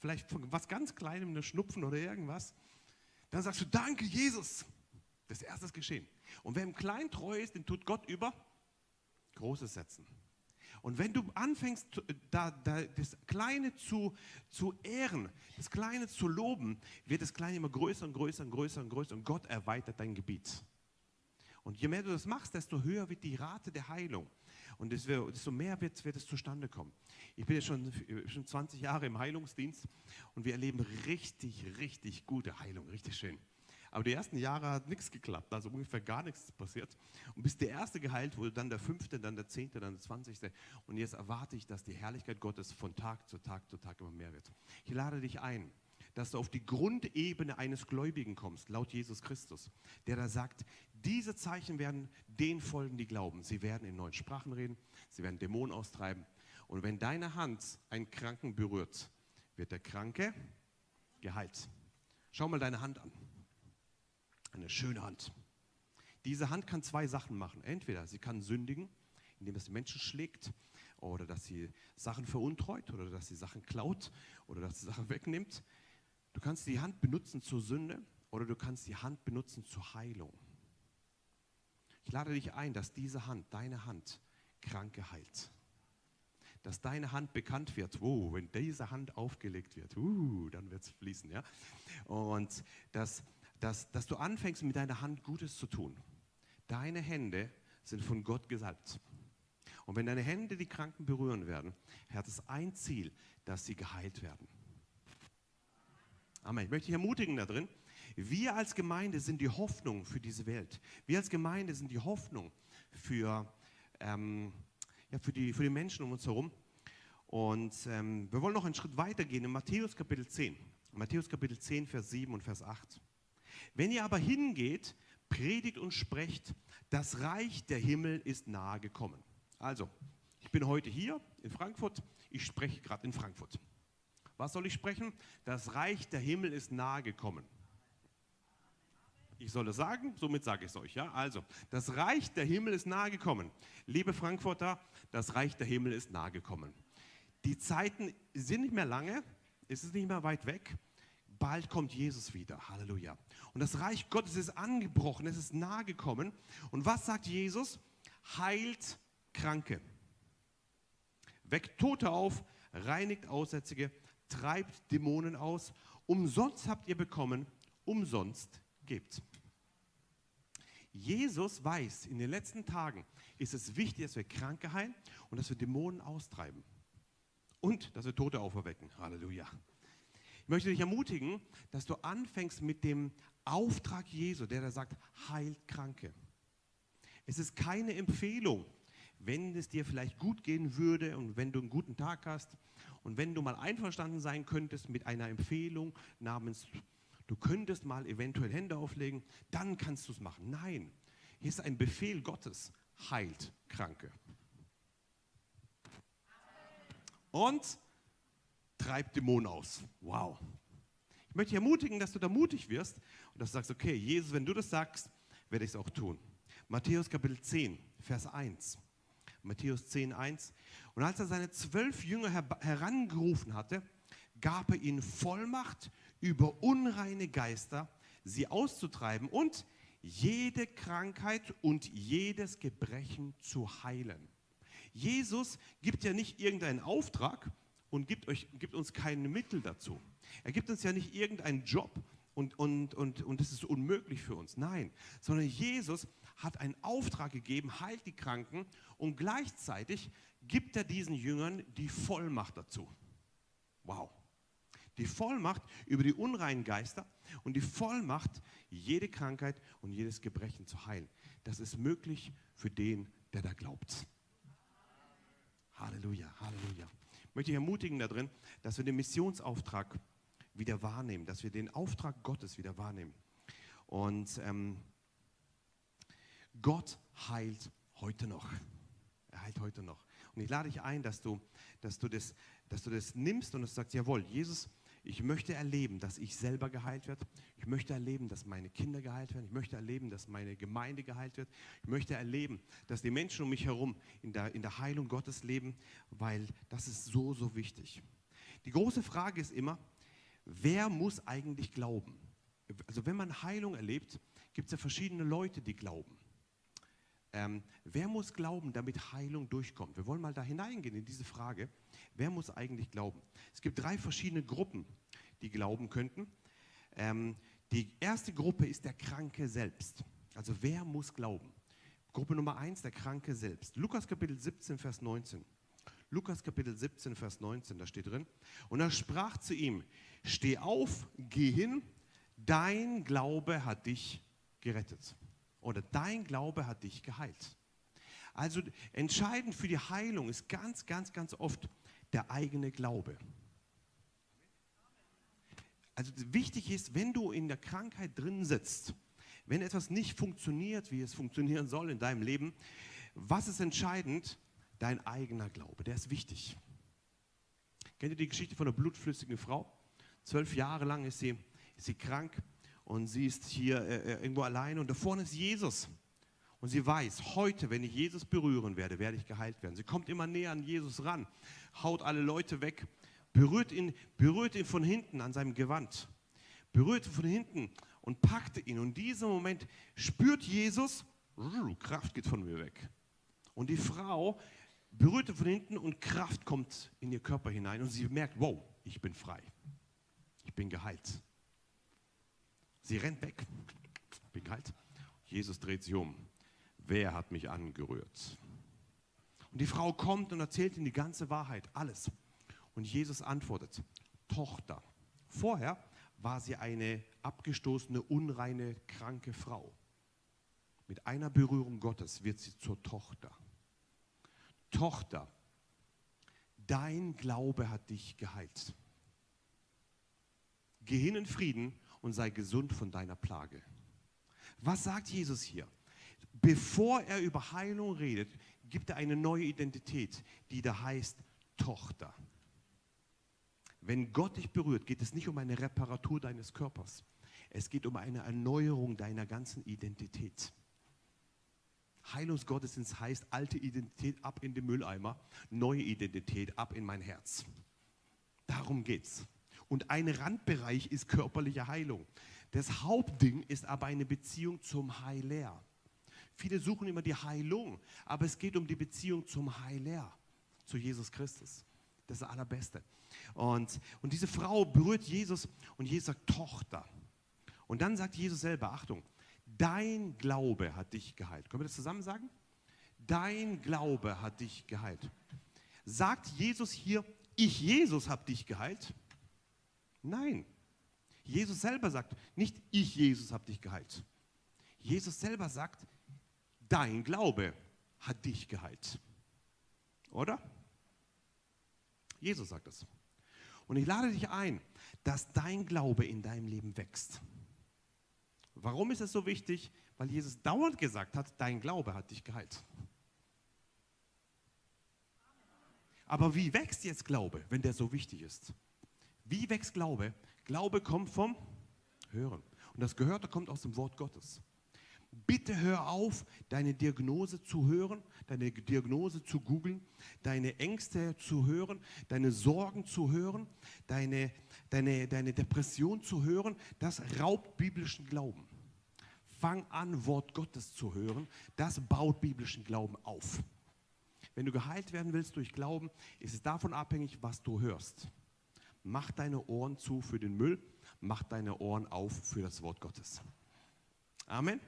vielleicht von was ganz Kleinem, eine Schnupfen oder irgendwas, dann sagst du, danke Jesus. Das Erste ist geschehen. Und wer im Kleinen treu ist, den tut Gott über Großes setzen. Und wenn du anfängst, da, da, das Kleine zu, zu ehren, das Kleine zu loben, wird das Kleine immer größer und größer und größer und größer und Gott erweitert dein Gebiet. Und je mehr du das machst, desto höher wird die Rate der Heilung. Und desto mehr wird, wird es zustande kommen. Ich bin ja schon, schon 20 Jahre im Heilungsdienst und wir erleben richtig, richtig gute Heilung, richtig schön. Aber die ersten Jahre hat nichts geklappt, also ungefähr gar nichts passiert. Und bis der erste geheilt wurde, dann der fünfte, dann der zehnte, dann der zwanzigste. Und jetzt erwarte ich, dass die Herrlichkeit Gottes von Tag zu Tag zu Tag immer mehr wird. Ich lade dich ein, dass du auf die Grundebene eines Gläubigen kommst, laut Jesus Christus, der da sagt, diese Zeichen werden den folgen, die glauben. Sie werden in neuen Sprachen reden, sie werden Dämonen austreiben. Und wenn deine Hand einen Kranken berührt, wird der Kranke geheilt. Schau mal deine Hand an. Eine schöne Hand. Diese Hand kann zwei Sachen machen. Entweder sie kann sündigen, indem es Menschen schlägt, oder dass sie Sachen veruntreut, oder dass sie Sachen klaut, oder dass sie Sachen wegnimmt. Du kannst die Hand benutzen zur Sünde, oder du kannst die Hand benutzen zur Heilung. Ich lade dich ein, dass diese Hand, deine Hand, Kranke heilt. Dass deine Hand bekannt wird. Oh, wenn diese Hand aufgelegt wird, uh, dann wird es fließen. Ja? Und dass dass, dass du anfängst, mit deiner Hand Gutes zu tun. Deine Hände sind von Gott gesalbt. Und wenn deine Hände die Kranken berühren werden, hat es ein Ziel, dass sie geheilt werden. Amen. Ich möchte dich ermutigen da drin. Wir als Gemeinde sind die Hoffnung für diese Welt. Wir als Gemeinde sind die Hoffnung für, ähm, ja, für, die, für die Menschen um uns herum. Und ähm, wir wollen noch einen Schritt weiter gehen in Matthäus Kapitel 10. Matthäus Kapitel 10, Vers 7 und Vers 8. Wenn ihr aber hingeht, predigt und sprecht, das Reich der Himmel ist nahe gekommen. Also, ich bin heute hier in Frankfurt, ich spreche gerade in Frankfurt. Was soll ich sprechen? Das Reich der Himmel ist nahe gekommen. Ich soll es sagen, somit sage ich es euch. Ja? Also, das Reich der Himmel ist nahe gekommen. Liebe Frankfurter, das Reich der Himmel ist nahe gekommen. Die Zeiten sind nicht mehr lange, es ist nicht mehr weit weg bald kommt Jesus wieder. Halleluja. Und das Reich Gottes ist angebrochen, es ist nahe gekommen. Und was sagt Jesus? Heilt Kranke. Weckt Tote auf, reinigt Aussätzige, treibt Dämonen aus. Umsonst habt ihr bekommen, umsonst gebt. Jesus weiß, in den letzten Tagen ist es wichtig, dass wir Kranke heilen und dass wir Dämonen austreiben. Und dass wir Tote auferwecken. Halleluja möchte dich ermutigen, dass du anfängst mit dem Auftrag Jesu, der da sagt, heilt Kranke. Es ist keine Empfehlung, wenn es dir vielleicht gut gehen würde und wenn du einen guten Tag hast und wenn du mal einverstanden sein könntest mit einer Empfehlung namens, du könntest mal eventuell Hände auflegen, dann kannst du es machen. Nein, hier ist ein Befehl Gottes, heilt Kranke. Und treibt Dämonen aus. Wow. Ich möchte dich ermutigen, dass du da mutig wirst und dass du sagst, okay, Jesus, wenn du das sagst, werde ich es auch tun. Matthäus Kapitel 10, Vers 1. Matthäus 10, 1. Und als er seine zwölf Jünger her herangerufen hatte, gab er ihnen Vollmacht über unreine Geister, sie auszutreiben und jede Krankheit und jedes Gebrechen zu heilen. Jesus gibt ja nicht irgendeinen Auftrag, und gibt, euch, gibt uns keine Mittel dazu. Er gibt uns ja nicht irgendeinen Job und, und, und, und das ist unmöglich für uns. Nein, sondern Jesus hat einen Auftrag gegeben, heilt die Kranken und gleichzeitig gibt er diesen Jüngern die Vollmacht dazu. Wow. Die Vollmacht über die unreinen Geister und die Vollmacht, jede Krankheit und jedes Gebrechen zu heilen. Das ist möglich für den, der da glaubt. Halleluja, Halleluja. Ich möchte dich ermutigen darin, dass wir den Missionsauftrag wieder wahrnehmen, dass wir den Auftrag Gottes wieder wahrnehmen. Und ähm, Gott heilt heute noch. Er heilt heute noch. Und ich lade dich ein, dass du, dass du, das, dass du das nimmst und du sagst, jawohl, Jesus, ich möchte erleben, dass ich selber geheilt werde. Ich möchte erleben, dass meine Kinder geheilt werden. Ich möchte erleben, dass meine Gemeinde geheilt wird. Ich möchte erleben, dass die Menschen um mich herum in der, in der Heilung Gottes leben, weil das ist so, so wichtig. Die große Frage ist immer, wer muss eigentlich glauben? Also wenn man Heilung erlebt, gibt es ja verschiedene Leute, die glauben. Ähm, wer muss glauben, damit Heilung durchkommt? Wir wollen mal da hineingehen in diese Frage. Wer muss eigentlich glauben? Es gibt drei verschiedene Gruppen, die glauben könnten. Ähm, die erste Gruppe ist der Kranke selbst. Also wer muss glauben? Gruppe Nummer eins, der Kranke selbst. Lukas Kapitel 17, Vers 19. Lukas Kapitel 17, Vers 19, da steht drin. Und er sprach zu ihm, steh auf, geh hin, dein Glaube hat dich gerettet. Oder dein Glaube hat dich geheilt. Also entscheidend für die Heilung ist ganz, ganz, ganz oft der eigene Glaube. Also wichtig ist, wenn du in der Krankheit drin sitzt, wenn etwas nicht funktioniert, wie es funktionieren soll in deinem Leben, was ist entscheidend? Dein eigener Glaube, der ist wichtig. Kennt ihr die Geschichte von einer blutflüssigen Frau? Zwölf Jahre lang ist sie, ist sie krank und sie ist hier äh, äh, irgendwo alleine und da vorne ist Jesus. Und sie weiß, heute, wenn ich Jesus berühren werde, werde ich geheilt werden. Sie kommt immer näher an Jesus ran, haut alle Leute weg, berührt ihn, berührt ihn von hinten an seinem Gewand, berührt ihn von hinten und packte ihn. Und in diesem Moment spürt Jesus, Kraft geht von mir weg. Und die Frau berührte von hinten und Kraft kommt in ihr Körper hinein und sie merkt, wow, ich bin frei. Ich bin geheilt. Sie rennt weg, bin kalt. Jesus dreht sich um. Wer hat mich angerührt? Und die Frau kommt und erzählt ihm die ganze Wahrheit, alles. Und Jesus antwortet, Tochter. Vorher war sie eine abgestoßene, unreine, kranke Frau. Mit einer Berührung Gottes wird sie zur Tochter. Tochter, dein Glaube hat dich geheilt. Geh hin in Frieden und sei gesund von deiner Plage. Was sagt Jesus hier? Bevor er über Heilung redet, gibt er eine neue Identität, die da heißt Tochter. Wenn Gott dich berührt, geht es nicht um eine Reparatur deines Körpers. Es geht um eine Erneuerung deiner ganzen Identität. Heilungsgottesdienst heißt alte Identität ab in den Mülleimer, neue Identität ab in mein Herz. Darum geht's. Und ein Randbereich ist körperliche Heilung. Das Hauptding ist aber eine Beziehung zum Heiler. Viele suchen immer die Heilung, aber es geht um die Beziehung zum Heiler, zu Jesus Christus. Das ist das Allerbeste. Und, und diese Frau berührt Jesus und Jesus sagt, Tochter. Und dann sagt Jesus selber, Achtung, dein Glaube hat dich geheilt. Können wir das zusammen sagen? Dein Glaube hat dich geheilt. Sagt Jesus hier, ich Jesus habe dich geheilt? Nein. Jesus selber sagt, nicht ich, Jesus, habe dich geheilt. Jesus selber sagt, dein Glaube hat dich geheilt. Oder? Jesus sagt es. Und ich lade dich ein, dass dein Glaube in deinem Leben wächst. Warum ist es so wichtig? Weil Jesus dauernd gesagt hat, dein Glaube hat dich geheilt. Aber wie wächst jetzt Glaube, wenn der so wichtig ist? Wie wächst Glaube? Glaube kommt vom Hören. Und das Gehörte kommt aus dem Wort Gottes. Bitte hör auf, deine Diagnose zu hören, deine Diagnose zu googeln, deine Ängste zu hören, deine Sorgen zu hören, deine, deine, deine Depression zu hören. Das raubt biblischen Glauben. Fang an, Wort Gottes zu hören. Das baut biblischen Glauben auf. Wenn du geheilt werden willst durch Glauben, ist es davon abhängig, was du hörst. Mach deine Ohren zu für den Müll, mach deine Ohren auf für das Wort Gottes. Amen.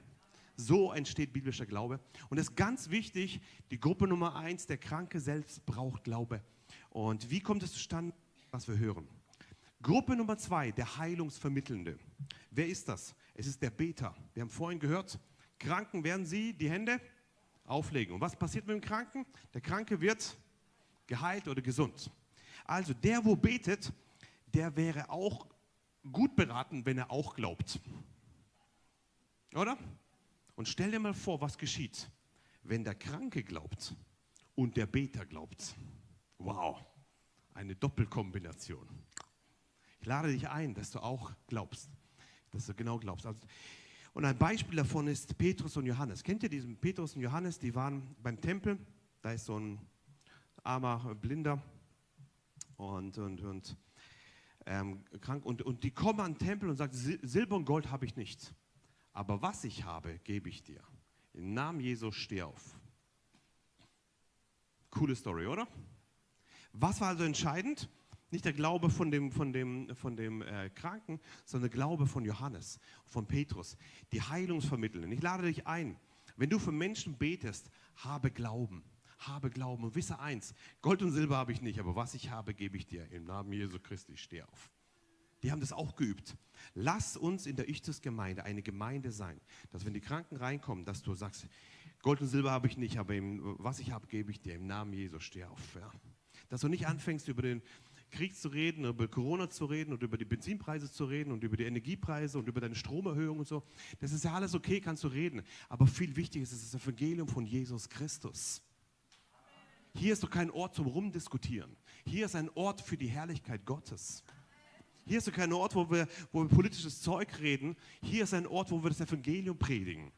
So entsteht biblischer Glaube. Und es ist ganz wichtig, die Gruppe Nummer eins, der Kranke selbst braucht Glaube. Und wie kommt es zustande, was wir hören? Gruppe Nummer zwei, der Heilungsvermittelnde. Wer ist das? Es ist der Beter. Wir haben vorhin gehört, Kranken werden sie die Hände auflegen. Und was passiert mit dem Kranken? Der Kranke wird geheilt oder gesund. Also der, wo betet, der wäre auch gut beraten, wenn er auch glaubt. Oder? Und stell dir mal vor, was geschieht, wenn der Kranke glaubt und der Beter glaubt. Wow, eine Doppelkombination. Ich lade dich ein, dass du auch glaubst, dass du genau glaubst. Also, und ein Beispiel davon ist Petrus und Johannes. Kennt ihr diesen Petrus und Johannes? Die waren beim Tempel. Da ist so ein armer Blinder und, und, und ähm, krank. Und, und die kommen an den Tempel und sagen, Silber und Gold habe ich nicht. Aber was ich habe, gebe ich dir. Im Namen Jesus steh auf. Coole Story, oder? Was war also entscheidend? Nicht der Glaube von dem, von dem, von dem äh, Kranken, sondern der Glaube von Johannes, von Petrus, die Heilungsvermittelnden. Ich lade dich ein, wenn du für Menschen betest, habe Glauben. Habe Glauben und wisse eins, Gold und Silber habe ich nicht, aber was ich habe, gebe ich dir. Im Namen Jesu Christi, steh auf. Die haben das auch geübt. Lass uns in der Ichtus-Gemeinde eine Gemeinde sein, dass wenn die Kranken reinkommen, dass du sagst, Gold und Silber habe ich nicht, aber was ich habe, gebe ich dir. Im Namen Jesu, steh auf. Ja. Dass du nicht anfängst, über den Krieg zu reden, über Corona zu reden und über die Benzinpreise zu reden und über die Energiepreise und über deine Stromerhöhung und so. Das ist ja alles okay, kannst du reden. Aber viel wichtiger ist das Evangelium von Jesus Christus. Hier ist doch kein Ort zum Rumdiskutieren. Hier ist ein Ort für die Herrlichkeit Gottes. Hier ist doch kein Ort, wo wir, wo wir politisches Zeug reden. Hier ist ein Ort, wo wir das Evangelium predigen.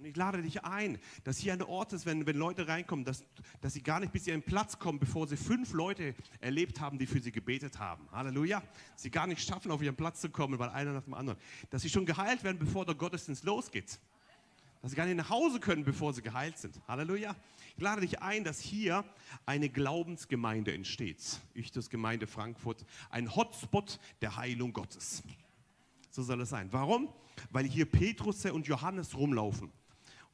Und ich lade dich ein, dass hier ein Ort ist, wenn, wenn Leute reinkommen, dass, dass sie gar nicht bis einen Platz kommen, bevor sie fünf Leute erlebt haben, die für sie gebetet haben. Halleluja. Sie gar nicht schaffen, auf ihren Platz zu kommen, weil einer nach dem anderen. Dass sie schon geheilt werden, bevor der Gottesdienst losgeht. Dass sie gar nicht nach Hause können, bevor sie geheilt sind. Halleluja. Ich lade dich ein, dass hier eine Glaubensgemeinde entsteht. Ich, das Gemeinde Frankfurt, ein Hotspot der Heilung Gottes. So soll es sein. Warum? Weil hier Petrus und Johannes rumlaufen.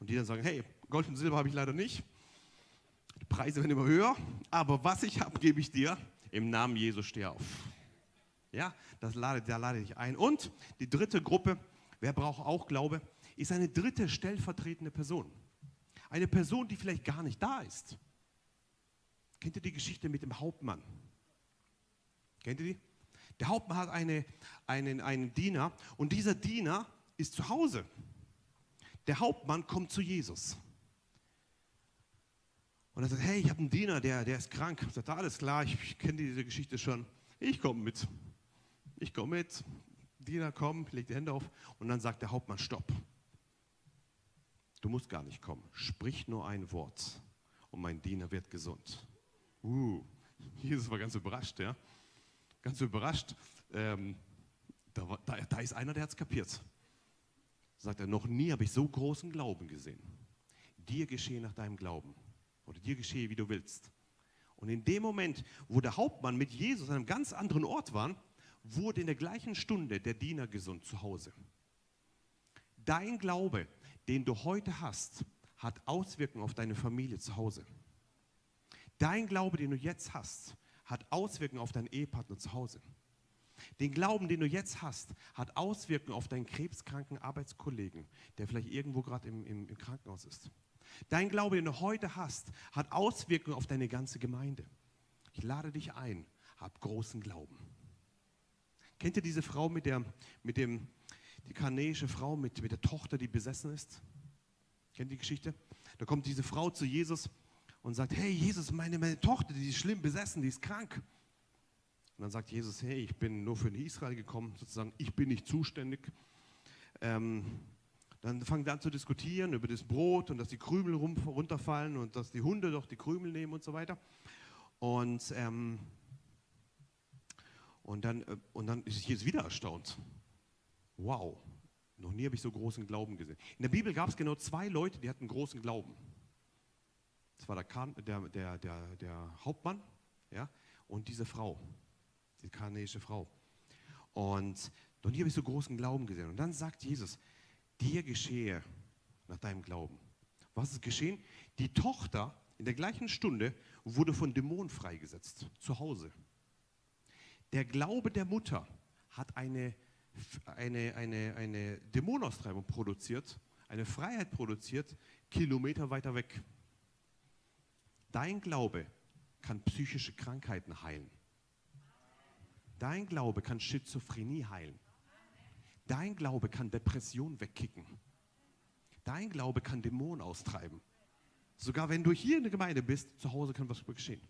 Und die dann sagen, hey, Gold und Silber habe ich leider nicht. Die Preise werden immer höher, aber was ich habe, gebe ich dir. Im Namen Jesus steh auf. Ja, das lade, da lade ich ein. Und die dritte Gruppe, wer braucht auch Glaube, ist eine dritte stellvertretende Person. Eine Person, die vielleicht gar nicht da ist. Kennt ihr die Geschichte mit dem Hauptmann? Kennt ihr die? Der Hauptmann hat eine, einen, einen Diener und dieser Diener ist zu Hause. Der Hauptmann kommt zu Jesus. Und er sagt, hey, ich habe einen Diener, der, der ist krank. Ich sagt, alles klar, ich, ich kenne diese Geschichte schon. Ich komme mit. Ich komme mit. Diener kommt, legt die Hände auf und dann sagt der Hauptmann, stopp. Du musst gar nicht kommen. Sprich nur ein Wort und mein Diener wird gesund. Uh, Jesus war ganz überrascht, ja. Ganz überrascht. Ähm, da, da, da ist einer, der hat es kapiert sagt er, noch nie habe ich so großen Glauben gesehen. Dir geschehe nach deinem Glauben. Oder dir geschehe, wie du willst. Und in dem Moment, wo der Hauptmann mit Jesus an einem ganz anderen Ort war, wurde in der gleichen Stunde der Diener gesund zu Hause. Dein Glaube, den du heute hast, hat Auswirkungen auf deine Familie zu Hause. Dein Glaube, den du jetzt hast, hat Auswirkungen auf deinen Ehepartner zu Hause. Den Glauben, den du jetzt hast, hat Auswirkungen auf deinen krebskranken Arbeitskollegen, der vielleicht irgendwo gerade im, im, im Krankenhaus ist. Dein Glaube, den du heute hast, hat Auswirkungen auf deine ganze Gemeinde. Ich lade dich ein, hab großen Glauben. Kennt ihr diese Frau mit der, mit dem, die kanäische Frau mit, mit der Tochter, die besessen ist? Kennt die Geschichte? Da kommt diese Frau zu Jesus und sagt, hey Jesus, meine, meine Tochter, die ist schlimm besessen, die ist krank. Und dann sagt Jesus, hey, ich bin nur für Israel gekommen, sozusagen, ich bin nicht zuständig. Ähm, dann fangen sie an zu diskutieren über das Brot und dass die Krümel runterfallen und dass die Hunde doch die Krümel nehmen und so weiter. Und, ähm, und, dann, äh, und dann ist Jesus wieder erstaunt. Wow, noch nie habe ich so großen Glauben gesehen. In der Bibel gab es genau zwei Leute, die hatten großen Glauben. Das war der, der, der, der, der Hauptmann ja, und diese Frau die kanäische Frau. Und noch nie habe ich so großen Glauben gesehen. Und dann sagt Jesus, dir geschehe nach deinem Glauben. Was ist geschehen? Die Tochter in der gleichen Stunde wurde von Dämonen freigesetzt, zu Hause. Der Glaube der Mutter hat eine, eine, eine, eine Dämonenaustreibung produziert, eine Freiheit produziert, Kilometer weiter weg. Dein Glaube kann psychische Krankheiten heilen. Dein Glaube kann Schizophrenie heilen. Dein Glaube kann Depression wegkicken. Dein Glaube kann Dämonen austreiben. Sogar wenn du hier in der Gemeinde bist, zu Hause kann was geschehen.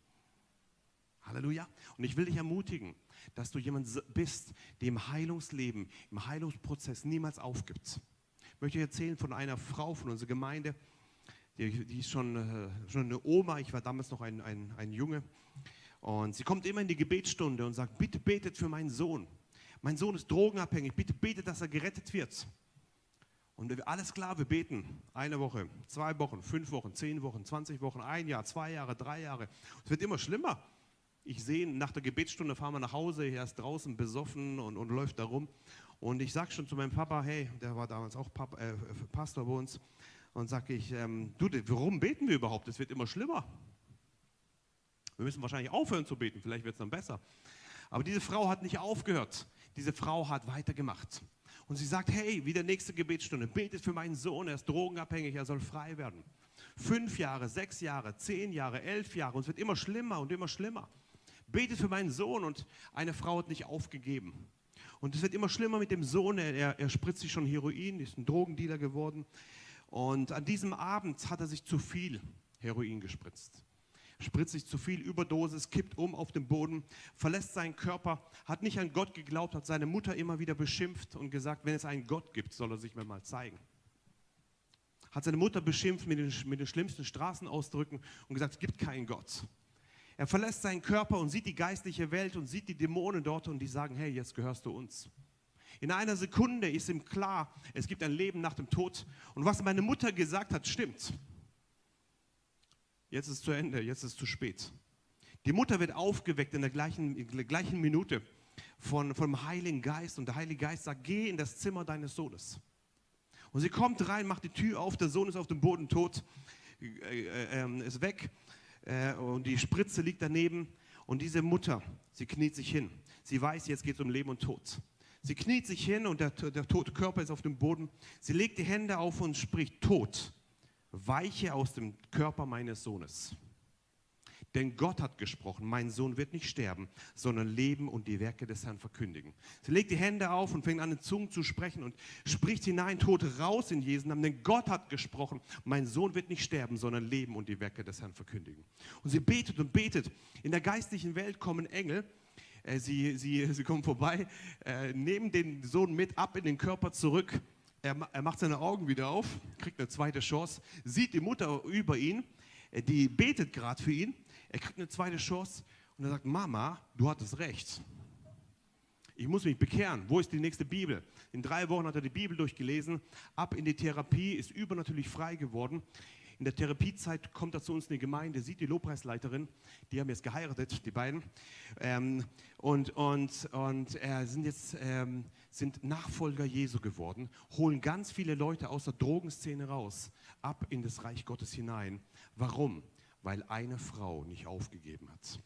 Halleluja. Und ich will dich ermutigen, dass du jemand bist, der im Heilungsleben, im Heilungsprozess niemals aufgibt. Ich möchte erzählen von einer Frau von unserer Gemeinde, die, die ist schon, äh, schon eine Oma, ich war damals noch ein, ein, ein Junge. Und sie kommt immer in die Gebetsstunde und sagt, bitte betet für meinen Sohn. Mein Sohn ist drogenabhängig, bitte betet, dass er gerettet wird. Und alles klar, wir beten. Eine Woche, zwei Wochen, fünf Wochen, zehn Wochen, 20 Wochen, ein Jahr, zwei Jahre, drei Jahre. Es wird immer schlimmer. Ich sehe, nach der Gebetsstunde fahren wir nach Hause, er ist draußen besoffen und, und läuft da rum. Und ich sage schon zu meinem Papa, hey, der war damals auch Papa, äh, Pastor bei uns, und sage ich, ähm, du, warum beten wir überhaupt? Es wird immer schlimmer. Wir müssen wahrscheinlich aufhören zu beten, vielleicht wird es dann besser. Aber diese Frau hat nicht aufgehört. Diese Frau hat weitergemacht. Und sie sagt, hey, wie der nächste Gebetsstunde, betet für meinen Sohn, er ist drogenabhängig, er soll frei werden. Fünf Jahre, sechs Jahre, zehn Jahre, elf Jahre und es wird immer schlimmer und immer schlimmer. Betet für meinen Sohn und eine Frau hat nicht aufgegeben. Und es wird immer schlimmer mit dem Sohn, er, er spritzt sich schon Heroin, ist ein Drogendealer geworden. Und an diesem Abend hat er sich zu viel Heroin gespritzt spritzt sich zu viel Überdosis, kippt um auf dem Boden, verlässt seinen Körper, hat nicht an Gott geglaubt, hat seine Mutter immer wieder beschimpft und gesagt, wenn es einen Gott gibt, soll er sich mir mal zeigen. Hat seine Mutter beschimpft mit den, mit den schlimmsten Straßenausdrücken und gesagt, es gibt keinen Gott. Er verlässt seinen Körper und sieht die geistliche Welt und sieht die Dämonen dort und die sagen, hey, jetzt gehörst du uns. In einer Sekunde ist ihm klar, es gibt ein Leben nach dem Tod. Und was meine Mutter gesagt hat, stimmt. Jetzt ist es zu Ende, jetzt ist es zu spät. Die Mutter wird aufgeweckt in der gleichen, in der gleichen Minute von, vom Heiligen Geist und der Heilige Geist sagt, geh in das Zimmer deines Sohnes. Und sie kommt rein, macht die Tür auf, der Sohn ist auf dem Boden tot, äh, äh, äh, ist weg äh, und die Spritze liegt daneben und diese Mutter, sie kniet sich hin. Sie weiß, jetzt geht es um Leben und Tod. Sie kniet sich hin und der, der tote Körper ist auf dem Boden. Sie legt die Hände auf und spricht, Tod, weiche aus dem Körper meines Sohnes. Denn Gott hat gesprochen, mein Sohn wird nicht sterben, sondern leben und die Werke des Herrn verkündigen. Sie legt die Hände auf und fängt an, in Zungen zu sprechen und spricht hinein, Tote raus in Jesu Namen. Denn Gott hat gesprochen, mein Sohn wird nicht sterben, sondern leben und die Werke des Herrn verkündigen. Und sie betet und betet. In der geistlichen Welt kommen Engel, äh, sie, sie, sie kommen vorbei, äh, nehmen den Sohn mit ab in den Körper zurück er, er macht seine Augen wieder auf, kriegt eine zweite Chance, sieht die Mutter über ihn, äh, die betet gerade für ihn. Er kriegt eine zweite Chance und er sagt, Mama, du hattest recht. Ich muss mich bekehren. Wo ist die nächste Bibel? In drei Wochen hat er die Bibel durchgelesen. Ab in die Therapie, ist übernatürlich frei geworden. In der Therapiezeit kommt er zu uns in die Gemeinde, sieht die Lobpreisleiterin, die haben jetzt geheiratet, die beiden, ähm, und, und, und äh, sind jetzt ähm, sind Nachfolger Jesu geworden, holen ganz viele Leute aus der Drogenszene raus, ab in das Reich Gottes hinein. Warum? Weil eine Frau nicht aufgegeben hat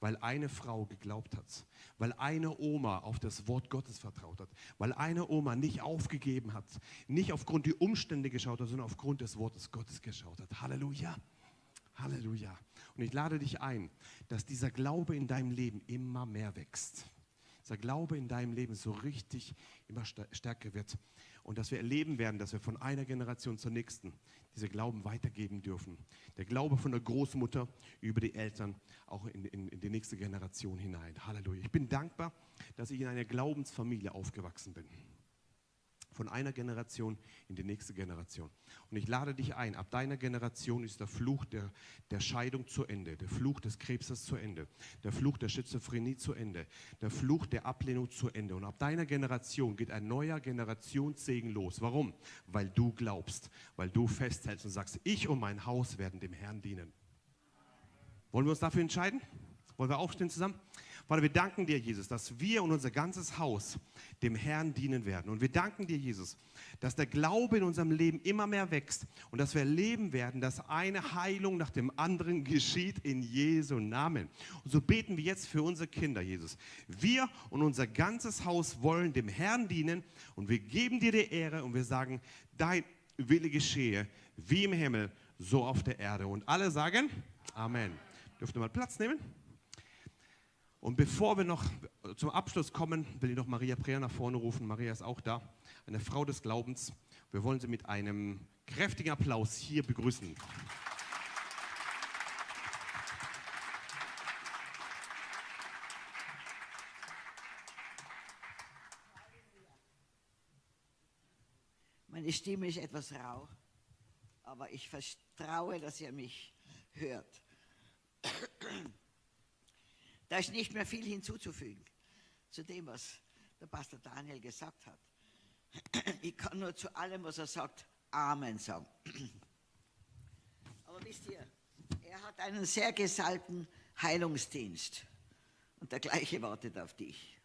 weil eine Frau geglaubt hat, weil eine Oma auf das Wort Gottes vertraut hat, weil eine Oma nicht aufgegeben hat, nicht aufgrund der Umstände geschaut hat, sondern aufgrund des Wortes Gottes geschaut hat. Halleluja. Halleluja. Und ich lade dich ein, dass dieser Glaube in deinem Leben immer mehr wächst. Dieser Glaube in deinem Leben so richtig immer stärker wird und dass wir erleben werden, dass wir von einer Generation zur nächsten diese Glauben weitergeben dürfen. Der Glaube von der Großmutter über die Eltern auch in, in, in die nächste Generation hinein. Halleluja. Ich bin dankbar, dass ich in einer Glaubensfamilie aufgewachsen bin von einer Generation in die nächste Generation. Und ich lade dich ein, ab deiner Generation ist der Fluch der, der Scheidung zu Ende, der Fluch des Krebses zu Ende, der Fluch der Schizophrenie zu Ende, der Fluch der Ablehnung zu Ende. Und ab deiner Generation geht ein neuer Generationssegen los. Warum? Weil du glaubst, weil du festhältst und sagst, ich und mein Haus werden dem Herrn dienen. Wollen wir uns dafür entscheiden? Wollen wir aufstehen zusammen? Vater, wir danken dir, Jesus, dass wir und unser ganzes Haus dem Herrn dienen werden. Und wir danken dir, Jesus, dass der Glaube in unserem Leben immer mehr wächst und dass wir erleben werden, dass eine Heilung nach dem anderen geschieht in Jesu Namen. Und so beten wir jetzt für unsere Kinder, Jesus. Wir und unser ganzes Haus wollen dem Herrn dienen und wir geben dir die Ehre und wir sagen, dein Wille geschehe, wie im Himmel, so auf der Erde. Und alle sagen Amen. Dürft ihr mal Platz nehmen? Und bevor wir noch zum Abschluss kommen, will ich noch Maria Preer nach vorne rufen. Maria ist auch da, eine Frau des Glaubens. Wir wollen sie mit einem kräftigen Applaus hier begrüßen. Meine Stimme ist etwas rau, aber ich vertraue, dass ihr mich hört. Da ist nicht mehr viel hinzuzufügen zu dem, was der Pastor Daniel gesagt hat. [clears throat] Ich kann nur zu allem, was er sagt, Amen sagen. [clears throat] Aber wisst ihr, er hat einen sehr gesalbten Heilungsdienst. Und der gleiche wartet auf dich.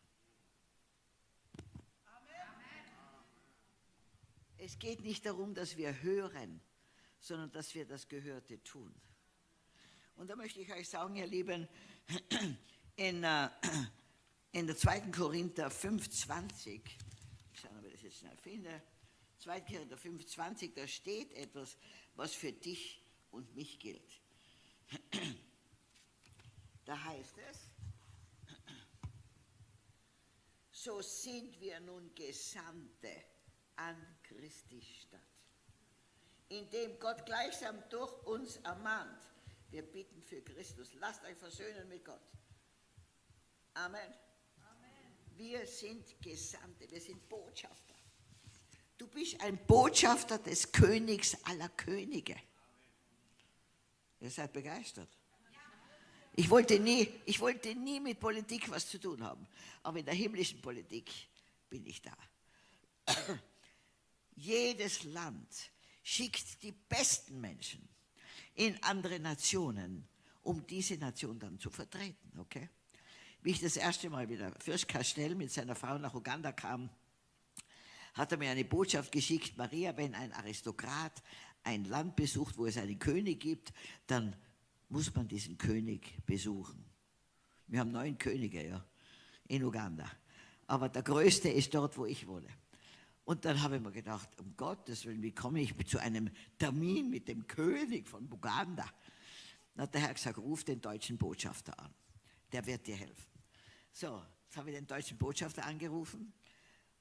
Es geht nicht darum, dass wir hören, sondern dass wir das Gehörte tun. Und da möchte ich euch sagen, ihr Lieben, [clears throat] in, äh, in der 2. Korinther 5,20, ich schaue, ob ich das jetzt schnell finde, 2. Korinther 5,20, da steht etwas, was für dich und mich gilt. Da heißt es, so sind wir nun Gesandte an Christi Stadt, indem Gott gleichsam durch uns ermahnt. Wir bitten für Christus, lasst euch versöhnen mit Gott. Amen. Wir sind Gesandte, wir sind Botschafter. Du bist ein Botschafter des Königs aller Könige. Ihr seid begeistert. Ich wollte, nie, ich wollte nie mit Politik was zu tun haben, aber in der himmlischen Politik bin ich da. Jedes Land schickt die besten Menschen in andere Nationen, um diese Nation dann zu vertreten. Okay? Wie ich das erste Mal wieder Fürst Castell mit seiner Frau nach Uganda kam, hat er mir eine Botschaft geschickt, Maria, wenn ein Aristokrat ein Land besucht, wo es einen König gibt, dann muss man diesen König besuchen. Wir haben neun Könige ja, in Uganda. Aber der größte ist dort, wo ich wohne. Und dann habe ich mir gedacht, um Gottes Willen, wie komme ich zu einem Termin mit dem König von Uganda? Dann hat der Herr gesagt, ruf den deutschen Botschafter an. Der wird dir helfen. So, jetzt habe ich den deutschen Botschafter angerufen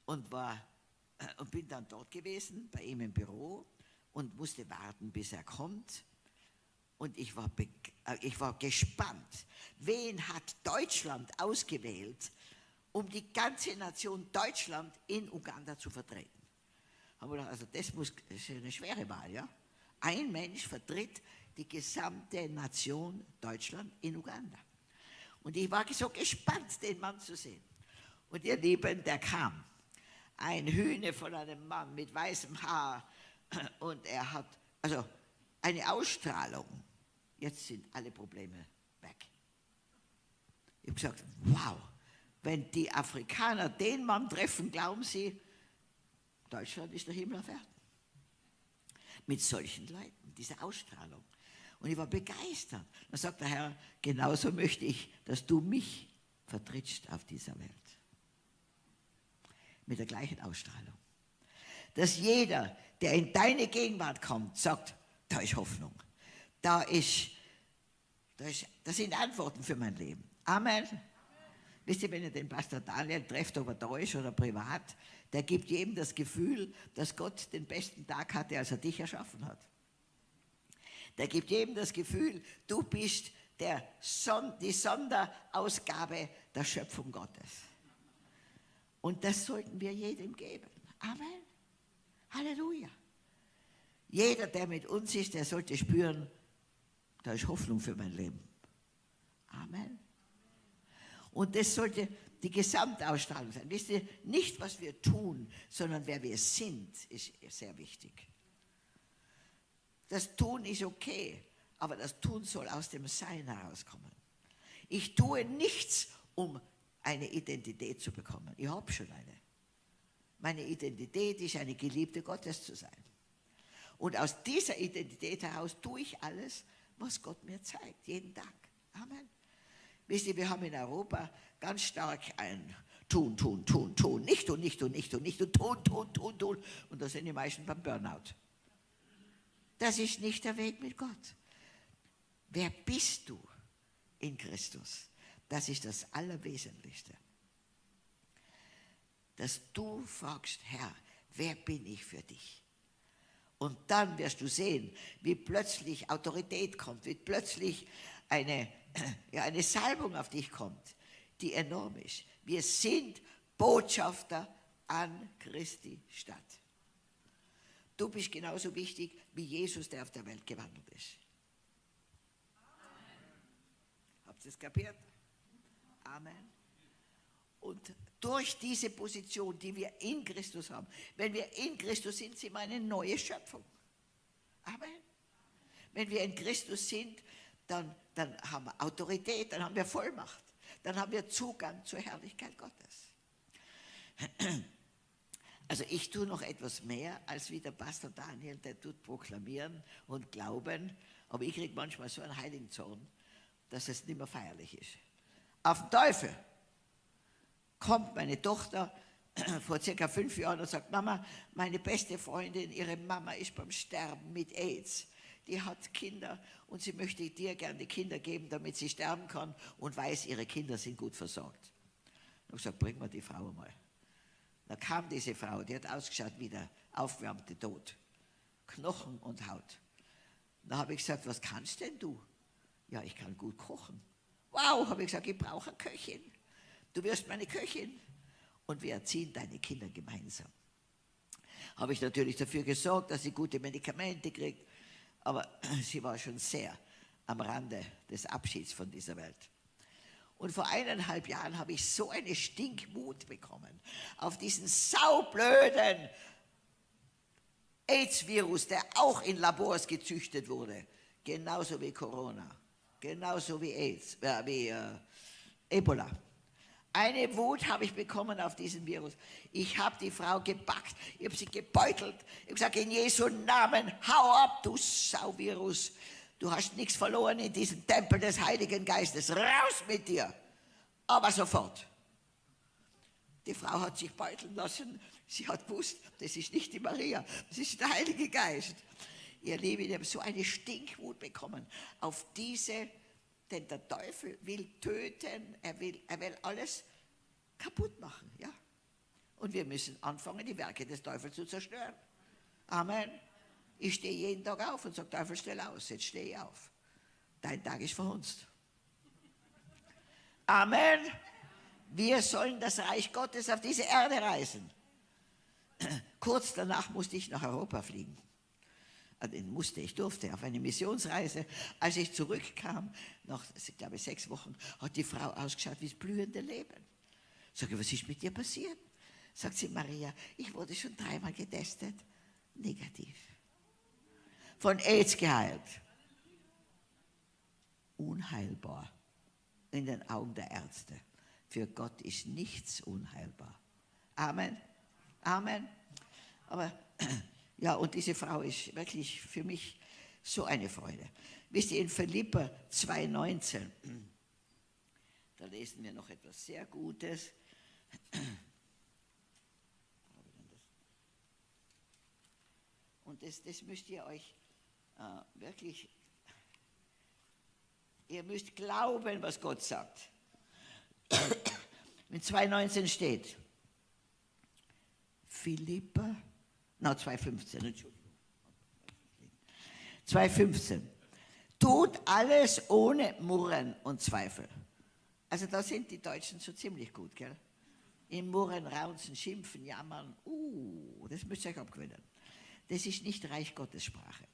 und, war, äh, und bin dann dort gewesen, bei ihm im Büro und musste warten, bis er kommt. Und ich war, äh, ich war gespannt, wen hat Deutschland ausgewählt, um die ganze Nation Deutschland in Uganda zu vertreten. Haben wir gedacht, also das, muss, das ist eine schwere Wahl, ja? Ein Mensch vertritt die gesamte Nation Deutschland in Uganda. Und ich war so gespannt, den Mann zu sehen. Und ihr Lieben, der kam. Ein Hühne von einem Mann mit weißem Haar. Und er hat, also eine Ausstrahlung. Jetzt sind alle Probleme weg. Ich habe gesagt, wow, wenn die Afrikaner den Mann treffen, glauben sie, Deutschland ist der Himmel auf Erden. Mit solchen Leuten, dieser Ausstrahlung. Und ich war begeistert. Dann sagt der Herr, genauso möchte ich, dass du mich vertrittst auf dieser Welt. Mit der gleichen Ausstrahlung. Dass jeder, der in deine Gegenwart kommt, sagt, da ist Hoffnung. Da ist, da ist, das sind Antworten für mein Leben. Amen. Wisst ihr, wenn ihr den Pastor Daniel trefft, ob er da ist oder privat, der gibt jedem das Gefühl, dass Gott den besten Tag hatte, als er dich erschaffen hat. Der gibt jedem das Gefühl, du bist der Son die Sonderausgabe der Schöpfung Gottes. Und das sollten wir jedem geben. Amen. Halleluja. Jeder, der mit uns ist, der sollte spüren, da ist Hoffnung für mein Leben. Amen. Und das sollte die Gesamtausstrahlung sein. Wisst ihr, nicht was wir tun, sondern wer wir sind, ist sehr wichtig. Das Tun ist okay, aber das Tun soll aus dem Sein herauskommen. Ich tue nichts, um eine Identität zu bekommen. Ich habe schon eine. Meine Identität ist eine Geliebte Gottes zu sein. Und aus dieser Identität heraus tue ich alles, was Gott mir zeigt, jeden Tag. Amen. Wisst ihr, wir haben in Europa ganz stark ein Tun, tun, tun, tun, nicht tun, nicht tun, nicht tun, nicht tun, tun, tun, tun, tun. Und da sind die meisten beim Burnout. Das ist nicht der Weg mit Gott. Wer bist du in Christus? Das ist das Allerwesentlichste. Dass du fragst, Herr, wer bin ich für dich? Und dann wirst du sehen, wie plötzlich Autorität kommt, wie plötzlich eine, [clears throat] ja, eine Salbung auf dich kommt, die enorm ist. Wir sind Botschafter an Christi Stadt. Du bist genauso wichtig wie Jesus, der auf der Welt gewandelt ist. Habt ihr es kapiert? Amen. Und durch diese Position, die wir in Christus haben, wenn wir in Christus sind, sind wir eine neue Schöpfung. Amen. Wenn wir in Christus sind, dann, dann haben wir Autorität, dann haben wir Vollmacht, dann haben wir Zugang zur Herrlichkeit Gottes. Also ich tue noch etwas mehr als wie der Pastor Daniel, der tut proklamieren und glauben, aber ich kriege manchmal so einen heiligen Zorn, dass es nicht mehr feierlich ist. Auf den Teufel kommt meine Tochter [clears throat] vor circa fünf Jahren und sagt, Mama, meine beste Freundin, ihre Mama ist beim Sterben mit AIDS. Die hat Kinder und sie möchte dir gerne die Kinder geben, damit sie sterben kann und weiß, ihre Kinder sind gut versorgt. Ich habe gesagt, bring mal die Frau mal. Da kam diese Frau, die hat ausgeschaut wie der aufwärmte Tod. Knochen und Haut. Da habe ich gesagt, was kannst denn du? Ja, ich kann gut kochen. Wow, habe ich gesagt, ich brauche eine Köchin. Du wirst meine Köchin und wir erziehen deine Kinder gemeinsam. Habe ich natürlich dafür gesorgt, dass sie gute Medikamente kriegt, aber sie war schon sehr am Rande des Abschieds von dieser Welt. Und vor eineinhalb Jahren habe ich so eine Stinkmut bekommen auf diesen saublöden AIDS-Virus, der auch in Labors gezüchtet wurde, genauso wie Corona, genauso wie AIDS, äh, wie äh, Ebola. Eine Wut habe ich bekommen auf diesen Virus. Ich habe die Frau gepackt, ich habe sie gebeutelt. Ich habe gesagt, in Jesu Namen, hau ab, du Sauvirus. Du hast nichts verloren in diesem Tempel des Heiligen Geistes. Raus mit dir. Aber sofort. Die Frau hat sich beuteln lassen. Sie hat gewusst, das ist nicht die Maria, das ist der Heilige Geist. Ihr Lieben, ich habe so eine Stinkwut bekommen auf diese, denn der Teufel will töten, er will, er will alles kaputt machen. Ja? Und wir müssen anfangen, die Werke des Teufels zu zerstören. Amen. Ich stehe jeden Tag auf und sage, Teufel, stell aus, jetzt stehe ich auf. Dein Tag ist verhunzt. Amen. Wir sollen das Reich Gottes auf diese Erde reisen. Kurz danach musste ich nach Europa fliegen. Also musste, ich durfte auf eine Missionsreise. Als ich zurückkam, nach, ich glaube, sechs Wochen, hat die Frau ausgeschaut wie das blühende Leben. Sag ich, was ist mit dir passiert? Sagt sie, Maria, ich wurde schon dreimal getestet. Negativ von AIDS geheilt. Unheilbar in den Augen der Ärzte. Für Gott ist nichts unheilbar. Amen. Amen. Aber [clears throat] ja, und diese Frau ist wirklich für mich so eine Freude. Wisst ihr, in Philippa 2,19, [clears throat] da lesen wir noch etwas sehr Gutes. [clears throat] Und das, das müsst ihr euch äh, wirklich, ihr müsst glauben, was Gott sagt. In 2,19 steht, Philippa, na 2,15, Entschuldigung. 2,15. Tut alles ohne Murren und Zweifel. Also da sind die Deutschen so ziemlich gut, gell? Im Murren, Raunzen, Schimpfen, Jammern, uh, das müsst ihr euch abgewöhnen. Das ist nicht Reich Gottes Sprache.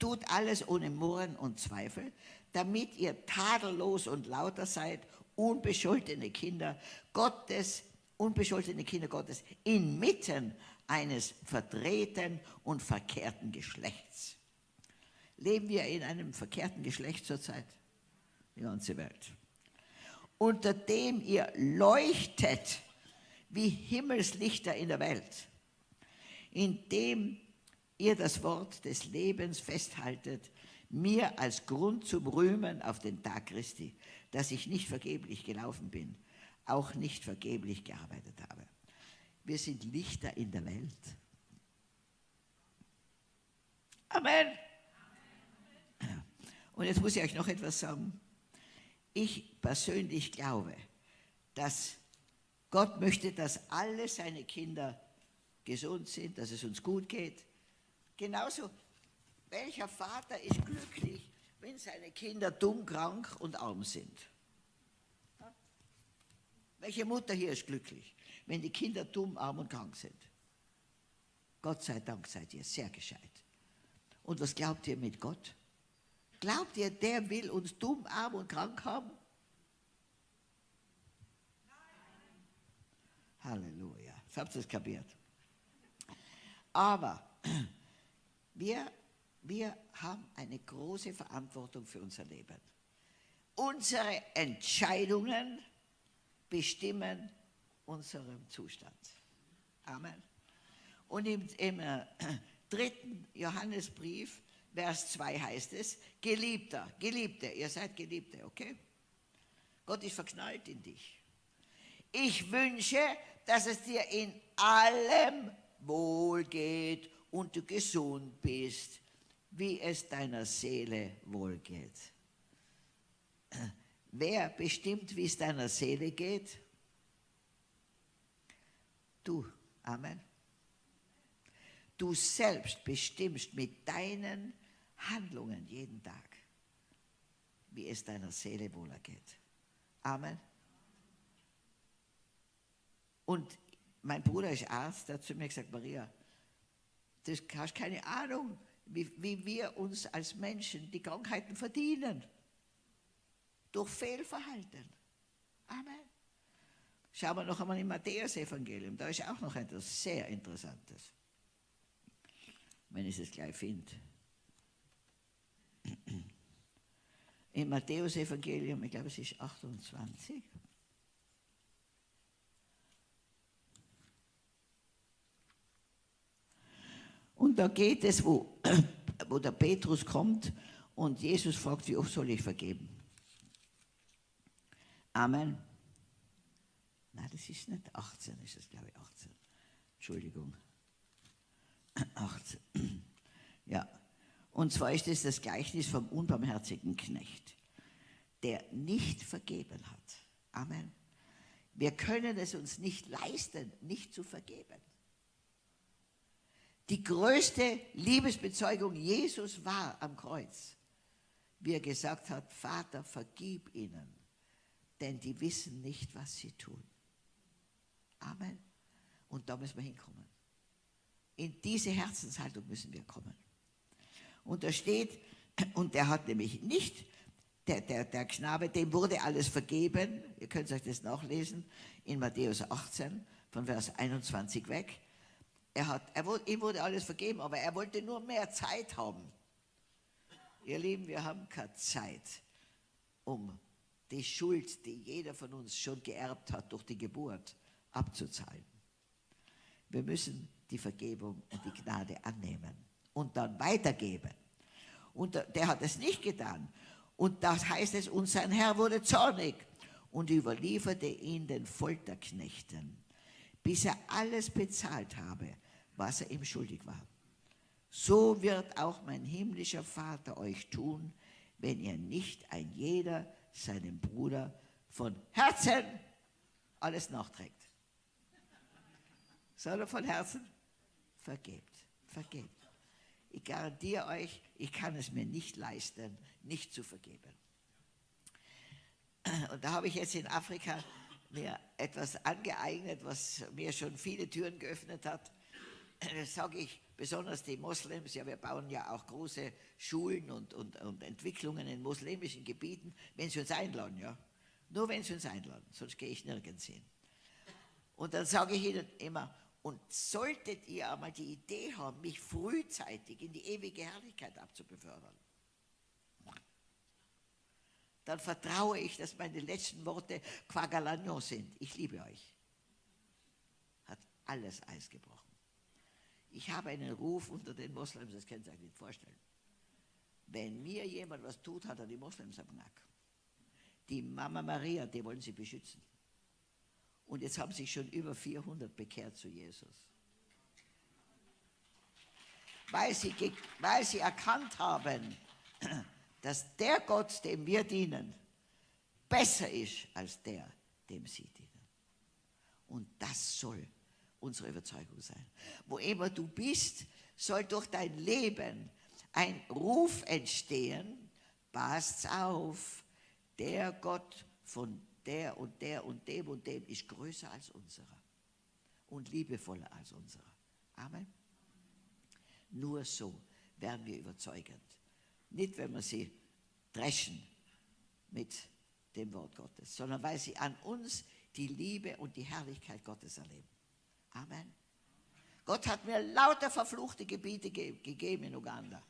Tut alles ohne Murren und Zweifel, damit ihr tadellos und lauter seid, unbescholtene Kinder Gottes, unbescholtene Kinder Gottes, inmitten eines verdrehten und verkehrten Geschlechts. Leben wir in einem verkehrten Geschlecht zurzeit? Die ganze Welt. unter dem ihr leuchtet wie Himmelslichter in der Welt, indem ihr das Wort des Lebens festhaltet, mir als Grund zum Rühmen auf den Tag Christi, dass ich nicht vergeblich gelaufen bin, auch nicht vergeblich gearbeitet habe. Wir sind Lichter in der Welt. Amen. Und jetzt muss ich euch noch etwas sagen. Ich persönlich glaube, dass Gott möchte, dass alle seine Kinder gesund sind, dass es uns gut geht. Genauso, welcher Vater ist glücklich, wenn seine Kinder dumm, krank und arm sind? Welche Mutter hier ist glücklich, wenn die Kinder dumm, arm und krank sind? Gott sei Dank seid ihr sehr gescheit. Und was glaubt ihr mit Gott? Glaubt ihr, der will uns dumm, arm und krank haben? Halleluja. Jetzt habt ihr es kapiert. Aber wir, wir haben eine große Verantwortung für unser Leben. Unsere Entscheidungen bestimmen unseren Zustand. Amen. Und im, im äh, dritten Johannesbrief, Vers 2 heißt es, Geliebter, Geliebte, ihr seid Geliebte, okay? Gott ist verknallt in dich. Ich wünsche, dass es dir in allem wohl geht und du gesund bist, wie es deiner Seele wohl geht. Wer bestimmt, wie es deiner Seele geht? Du. Amen. Du selbst bestimmst mit deinen Handlungen jeden Tag, wie es deiner Seele wohl geht. Amen. Und mein Bruder ist Arzt, der hat zu mir gesagt, Maria, du hast keine Ahnung, wie, wie wir uns als Menschen die Krankheiten verdienen. Durch Fehlverhalten. Amen. Schauen wir noch einmal im Matthäus-Evangelium, da ist auch noch etwas sehr Interessantes. Wenn ich es gleich finde. Im Matthäus-Evangelium, ich glaube es ist 28. Und da geht es, wo, [clears throat] wo der Petrus kommt und Jesus fragt, wie oft soll ich vergeben? Amen. Nein, das ist nicht 18, ist das glaube ich 18. Entschuldigung. [clears throat] 18. [clears throat] Ja. Und zwar ist es das Gleichnis vom unbarmherzigen Knecht, der nicht vergeben hat. Amen. Wir können es uns nicht leisten, nicht zu vergeben. Die größte Liebesbezeugung Jesus war am Kreuz, wie er gesagt hat, Vater, vergib ihnen, denn die wissen nicht, was sie tun. Amen. Und da müssen wir hinkommen. In diese Herzenshaltung müssen wir kommen. Und da steht, und der hat nämlich nicht, der, der, der Knabe, dem wurde alles vergeben, ihr könnt euch das nachlesen, in Matthäus 18, von Vers 21 weg. Er hat, er, ihm wurde alles vergeben, aber er wollte nur mehr Zeit haben. Ihr Lieben, wir haben keine Zeit, um die Schuld, die jeder von uns schon geerbt hat durch die Geburt, abzuzahlen. Wir müssen die Vergebung und die Gnade annehmen und dann weitergeben. Und der hat es nicht getan. Und das heißt es, und sein Herr wurde zornig und überlieferte ihn den Folterknechten bis er alles bezahlt habe, was er ihm schuldig war. So wird auch mein himmlischer Vater euch tun, wenn ihr nicht ein jeder seinem Bruder von Herzen alles nachträgt. Soll er von Herzen? Vergebt, vergebt. Ich garantiere euch, ich kann es mir nicht leisten, nicht zu vergeben. Und da habe ich jetzt in Afrika mir etwas angeeignet, was mir schon viele Türen geöffnet hat. Das sage ich besonders die Moslems, ja, wir bauen ja auch große Schulen und, und, und Entwicklungen in muslimischen Gebieten, wenn sie uns einladen, ja. Nur wenn sie uns einladen, sonst gehe ich nirgends hin. Und dann sage ich ihnen immer, und solltet ihr einmal die Idee haben, mich frühzeitig in die ewige Herrlichkeit abzubefördern, dann vertraue ich, dass meine letzten Worte Quagalagnon sind. Ich liebe euch. Hat alles Eis gebrochen. Ich habe einen Ruf unter den Moslems, das können Sie sich nicht vorstellen. Wenn mir jemand was tut, hat er die Moslems am Knack. Die Mama Maria, die wollen sie beschützen. Und jetzt haben sich schon über 400 bekehrt zu Jesus. Weil sie, weil sie erkannt haben, dass der Gott, dem wir dienen, besser ist als der, dem sie dienen. Und das soll unsere Überzeugung sein. Wo immer du bist, soll durch dein Leben ein Ruf entstehen, passt auf, der Gott von der und der und dem und dem ist größer als unserer und liebevoller als unserer. Amen. Nur so werden wir überzeugend. Nicht, wenn wir sie dreschen mit dem Wort Gottes, sondern weil sie an uns die Liebe und die Herrlichkeit Gottes erleben. Amen. Gott hat mir lauter verfluchte Gebiete ge gegeben in Uganda.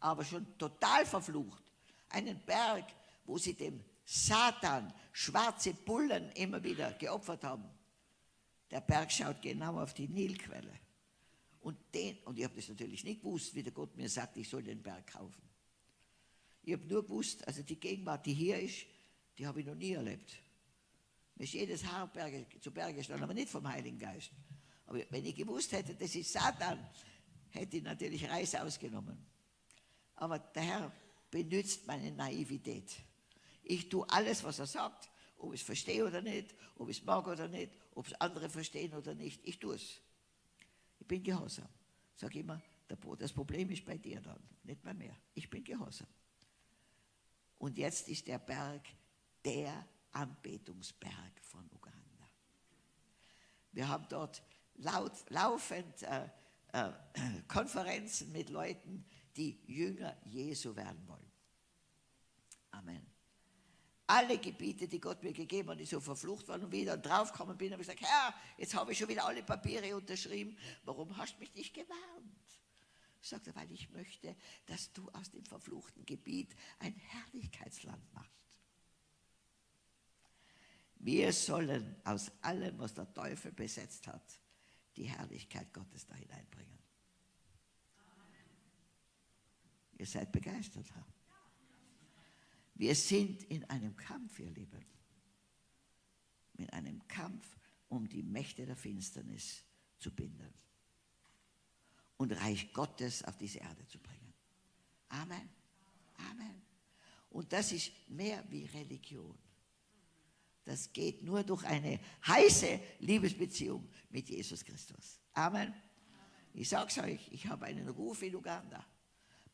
Aber schon total verflucht. Einen Berg, wo sie dem Satan schwarze Bullen immer wieder geopfert haben. Der Berg schaut genau auf die Nilquelle. Und, den, und ich habe das natürlich nicht gewusst, wie der Gott mir sagt, ich soll den Berg kaufen. Ich habe nur gewusst, also die Gegenwart, die hier ist, die habe ich noch nie erlebt. Mir ist jedes Haar Berge, zu Berge gestanden, aber nicht vom Heiligen Geist. Aber wenn ich gewusst hätte, das ist Satan, hätte ich natürlich Reis ausgenommen. Aber der Herr benutzt meine Naivität. Ich tue alles, was er sagt, ob ich es verstehe oder nicht, ob ich es mag oder nicht, ob es andere verstehen oder nicht. Ich tue es. Ich bin gehorsam. Sag immer, das Problem ist bei dir dann, nicht bei mir. Ich bin gehorsam. Und jetzt ist der Berg der Anbetungsberg von Uganda. Wir haben dort laut, laufend äh, äh, Konferenzen mit Leuten, die Jünger Jesu werden wollen. Amen. Alle Gebiete, die Gott mir gegeben hat, die so verflucht waren und wieder draufgekommen bin, habe ich gesagt, Herr, jetzt habe ich schon wieder alle Papiere unterschrieben, warum hast du mich nicht gewarnt? Sagt er, weil ich möchte, dass du aus dem verfluchten Gebiet ein Herrlichkeitsland machst. Wir sollen aus allem, was der Teufel besetzt hat, die Herrlichkeit Gottes da hineinbringen. Ihr seid begeistert. Ha? Wir sind in einem Kampf, ihr Lieben. In einem Kampf, um die Mächte der Finsternis zu binden und Reich Gottes auf diese Erde zu bringen. Amen. Amen. Und das ist mehr wie Religion. Das geht nur durch eine heiße Liebesbeziehung mit Jesus Christus. Amen. Ich sage es euch, ich habe einen Ruf in Uganda.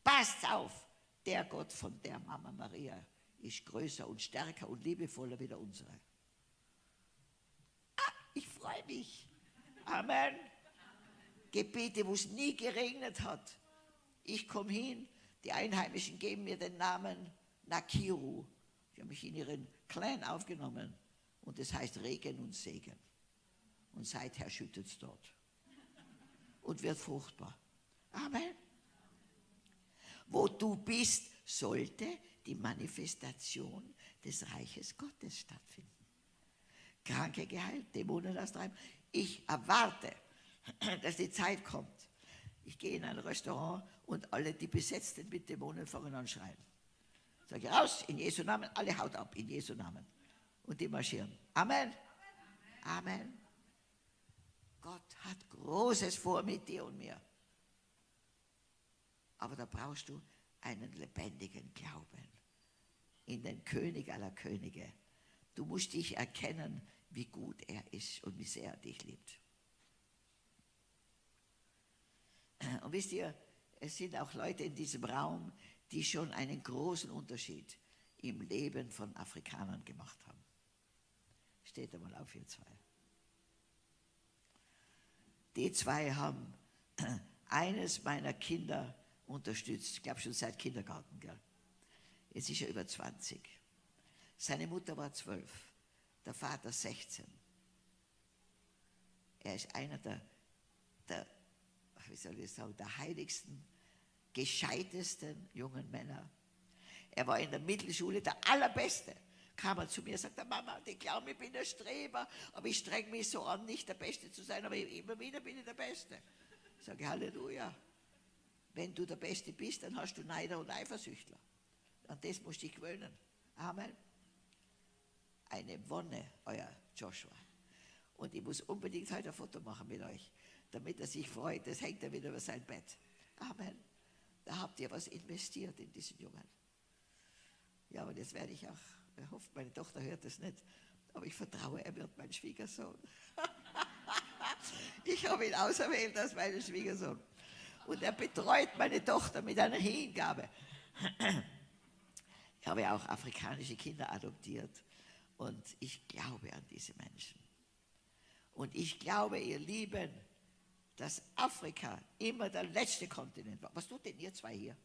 Passt auf, der Gott von der Mama Maria ist größer und stärker und liebevoller wie der unsere. Ah, ich freue mich. Amen. Gebiete, wo es nie geregnet hat. Ich komme hin, die Einheimischen geben mir den Namen Nakiru. Ich habe mich in ihren Clan aufgenommen und das heißt Regen und Segen. Und seither schüttet es dort und wird fruchtbar. Amen. Wo du bist, sollte die Manifestation des Reiches Gottes stattfinden. Kranke geheilt, Dämonen austreiben. Ich erwarte, dass die Zeit kommt. Ich gehe in ein Restaurant und alle, die besetzt sind mit Dämonen, fangen an schreien. Sage raus, in Jesu Namen, alle haut ab, in Jesu Namen. Und die marschieren. Amen. Amen. Gott hat Großes vor mit dir und mir. Aber da brauchst du einen lebendigen Glauben in den König aller Könige. Du musst dich erkennen, wie gut er ist und wie sehr er dich liebt. Und wisst ihr, es sind auch Leute in diesem Raum, die schon einen großen Unterschied im Leben von Afrikanern gemacht haben. Steht einmal auf, ihr zwei. Die zwei haben eines meiner Kinder unterstützt, ich glaube schon seit Kindergarten. Gell? Jetzt ist er über 20. Seine Mutter war 12, der Vater 16. Er ist einer der, der wie soll ich sagen, der heiligsten, gescheitesten jungen Männer. Er war in der Mittelschule der Allerbeste. Kam er zu mir und sagte, Mama, die glauben, ich bin ein Streber, aber ich streng mich so an, nicht der Beste zu sein, aber immer wieder bin ich der Beste. Ich sage, Halleluja. Wenn du der Beste bist, dann hast du Neider und Eifersüchtler. An das musst du dich gewöhnen. Amen. Eine Wonne, euer Joshua. Und ich muss unbedingt heute ein Foto machen mit euch, damit er sich freut. Das hängt er wieder über sein Bett. Amen. Da habt ihr was investiert in diesen Jungen. Ja, und jetzt werde ich auch, er hofft, meine Tochter hört das nicht, aber ich vertraue, er wird mein Schwiegersohn. [laughs] ich habe ihn auserwählt als meinen Schwiegersohn. Und er betreut meine Tochter mit einer Hingabe. Ich habe ja auch afrikanische Kinder adoptiert. Und ich glaube an diese Menschen. Und ich glaube, ihr Lieben, dass Afrika immer der letzte Kontinent war. Was tut denn ihr zwei hier?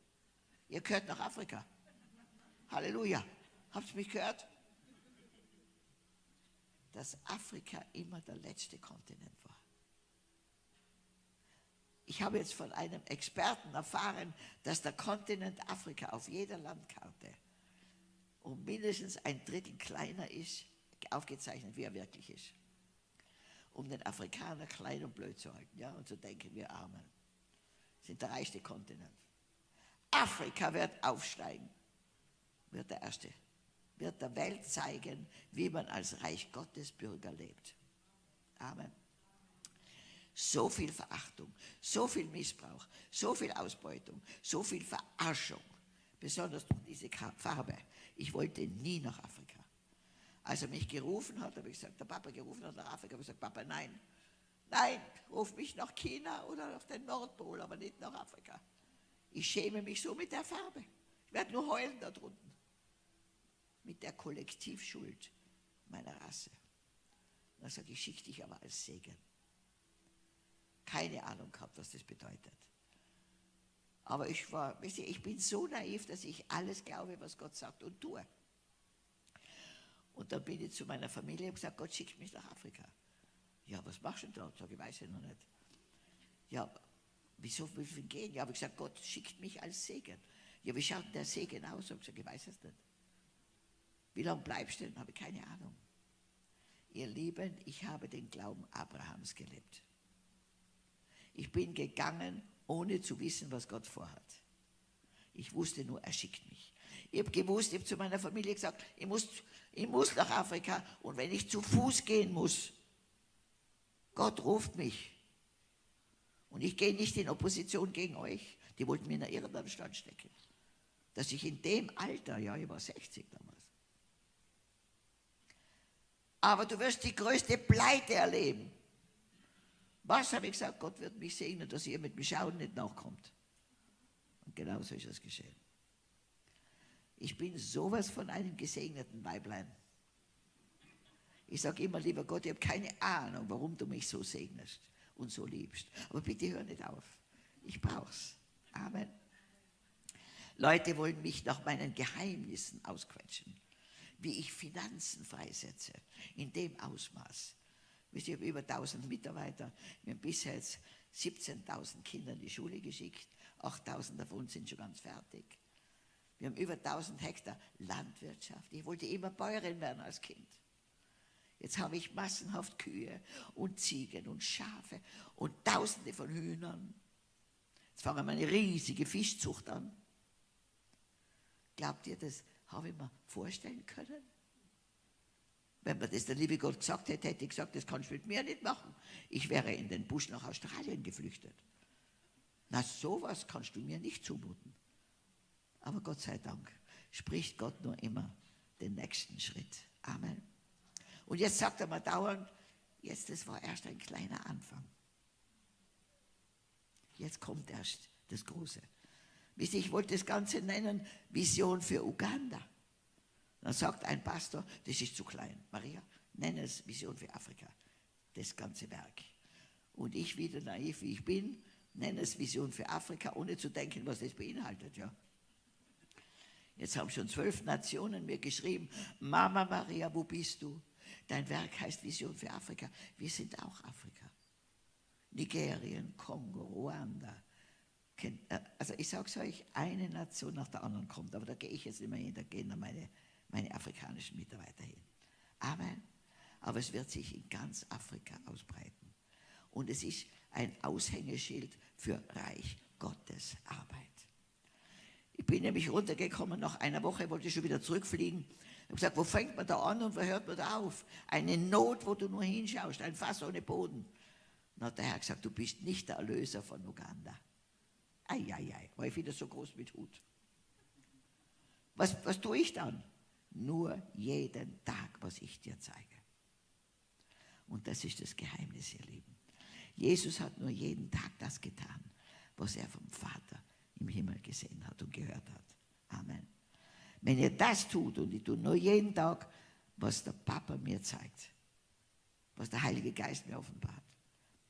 Ihr gehört nach Afrika. Halleluja. Habt ihr mich gehört? Dass Afrika immer der letzte Kontinent war. Ich habe jetzt von einem Experten erfahren, dass der Kontinent Afrika auf jeder Landkarte um mindestens ein Drittel kleiner ist, aufgezeichnet, wie er wirklich ist. Um den Afrikaner klein und blöd zu halten. Ja? Und so denken wir Armen. Sind der reichste Kontinent. Afrika wird aufsteigen, wird der Erste, wird der Welt zeigen, wie man als Reich Gottes Bürger lebt. Amen. So viel Verachtung, so viel Missbrauch, so viel Ausbeutung, so viel Verarschung, besonders durch diese Farbe. Ich wollte nie nach Afrika. Als er mich gerufen hat, habe ich gesagt, der Papa gerufen hat nach Afrika, habe ich gesagt, Papa, nein, nein, ruf mich nach China oder auf den Nordpol, aber nicht nach Afrika. Ich schäme mich so mit der Farbe. Ich werde nur heulen da drunten. Mit der Kollektivschuld meiner Rasse. Dann sage ich, schick dich aber als Segen. Keine Ahnung gehabt, was das bedeutet. Aber ich war, ich bin so naiv, dass ich alles glaube, was Gott sagt und tue. Und dann bin ich zu meiner Familie und gesagt, Gott schickt mich nach Afrika. Ja, was machst du denn da? Sag ich, weiß ich noch nicht. Ja, wieso will ich gehen? Ja, habe ich gesagt, Gott schickt mich als Segen. Ja, wie schaut der Segen aus? Hab ich gesagt, ich weiß es nicht. Wie lange bleibst du denn? Habe ich keine Ahnung. Ihr Lieben, ich habe den Glauben Abrahams gelebt. Ich bin gegangen ohne zu wissen, was Gott vorhat. Ich wusste nur, er schickt mich. Ich habe gewusst, ich habe zu meiner Familie gesagt, ich muss, ich muss nach Afrika und wenn ich zu Fuß gehen muss, Gott ruft mich. Und ich gehe nicht in Opposition gegen euch. Die wollten mir in irgendeinen Stand stecken. Dass ich in dem Alter, ja, ich war 60 damals, aber du wirst die größte Pleite erleben. Was habe ich gesagt? Gott wird mich segnen, dass ihr mit dem Schauen nicht nachkommt. Und genau so ist es geschehen. Ich bin sowas von einem gesegneten Weiblein. Ich sage immer, lieber Gott, ich habe keine Ahnung, warum du mich so segnest und so liebst. Aber bitte hör nicht auf. Ich brauch's. Amen. Leute wollen mich nach meinen Geheimnissen ausquetschen, wie ich Finanzen freisetze, in dem Ausmaß, ich habe über 1000 Mitarbeiter. Wir haben bisher jetzt 17.000 Kinder in die Schule geschickt. 8.000 davon sind schon ganz fertig. Wir haben über 1000 Hektar Landwirtschaft. Ich wollte immer Bäuerin werden als Kind. Jetzt habe ich massenhaft Kühe und Ziegen und Schafe und Tausende von Hühnern. Jetzt fangen wir eine riesige Fischzucht an. Glaubt ihr, das habe ich mir vorstellen können? Wenn mir das der liebe Gott gesagt hätte, hätte ich gesagt, das kannst du mit mir nicht machen. Ich wäre in den Busch nach Australien geflüchtet. Na, sowas kannst du mir nicht zumuten. Aber Gott sei Dank spricht Gott nur immer den nächsten Schritt. Amen. Und jetzt sagt er mal dauernd, jetzt, das war erst ein kleiner Anfang. Jetzt kommt erst das Große. Ich wollte das Ganze nennen Vision für Uganda. Dann sagt ein Pastor, das ist zu klein. Maria, nenne es Vision für Afrika, das ganze Werk. Und ich, wieder naiv wie ich bin, nenne es Vision für Afrika, ohne zu denken, was das beinhaltet. Ja. Jetzt haben schon zwölf Nationen mir geschrieben, Mama Maria, wo bist du? Dein Werk heißt Vision für Afrika. Wir sind auch Afrika. Nigerien, Kongo, Ruanda, äh, also ich sage es euch, eine Nation nach der anderen kommt, aber da gehe ich jetzt nicht mehr hin, da gehen dann meine, meine afrikanischen Mitarbeiter hin. Amen. Aber es wird sich in ganz Afrika ausbreiten. Und es ist ein Aushängeschild für Reich Gottes Arbeit. Ich bin nämlich runtergekommen, nach einer Woche wollte ich schon wieder zurückfliegen. Ich habe gesagt, wo fängt man da an und wo hört man da auf? Eine Not, wo du nur hinschaust, ein Fass ohne Boden. Dann hat der Herr gesagt, du bist nicht der Erlöser von Uganda. Eieiei, war ich wieder so groß mit Hut. Was, was tue ich dann? Nur jeden Tag, was ich dir zeige. Und das ist das Geheimnis, ihr Lieben. Jesus hat nur jeden Tag das getan, was er vom Vater im Himmel gesehen hat und gehört hat. Amen. Wenn ihr das tut und ich tue nur jeden Tag, was der Papa mir zeigt, was der Heilige Geist mir offenbart.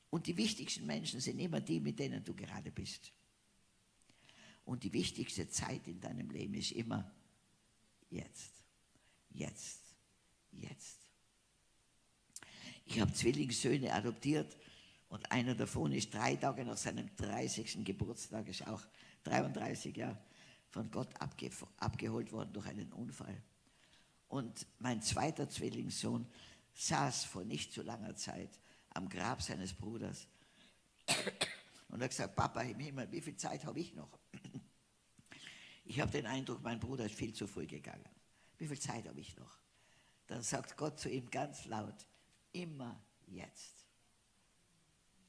Und die wichtigsten Menschen sind immer die, mit denen du gerade bist. Und die wichtigste Zeit in deinem Leben ist immer jetzt, jetzt, jetzt. Ich habe Zwillingssöhne adoptiert und einer davon ist drei Tage nach seinem 30. Geburtstag, ist auch 33 Jahre von Gott abge abgeholt worden durch einen Unfall. Und mein zweiter Zwillingssohn saß vor nicht so langer Zeit am Grab seines Bruders [coughs] und hat gesagt, Papa im Himmel, wie viel Zeit habe ich noch? [coughs] Ich habe den Eindruck, mein Bruder ist viel zu früh gegangen. Wie viel Zeit habe ich noch? Dann sagt Gott zu ihm ganz laut, immer jetzt.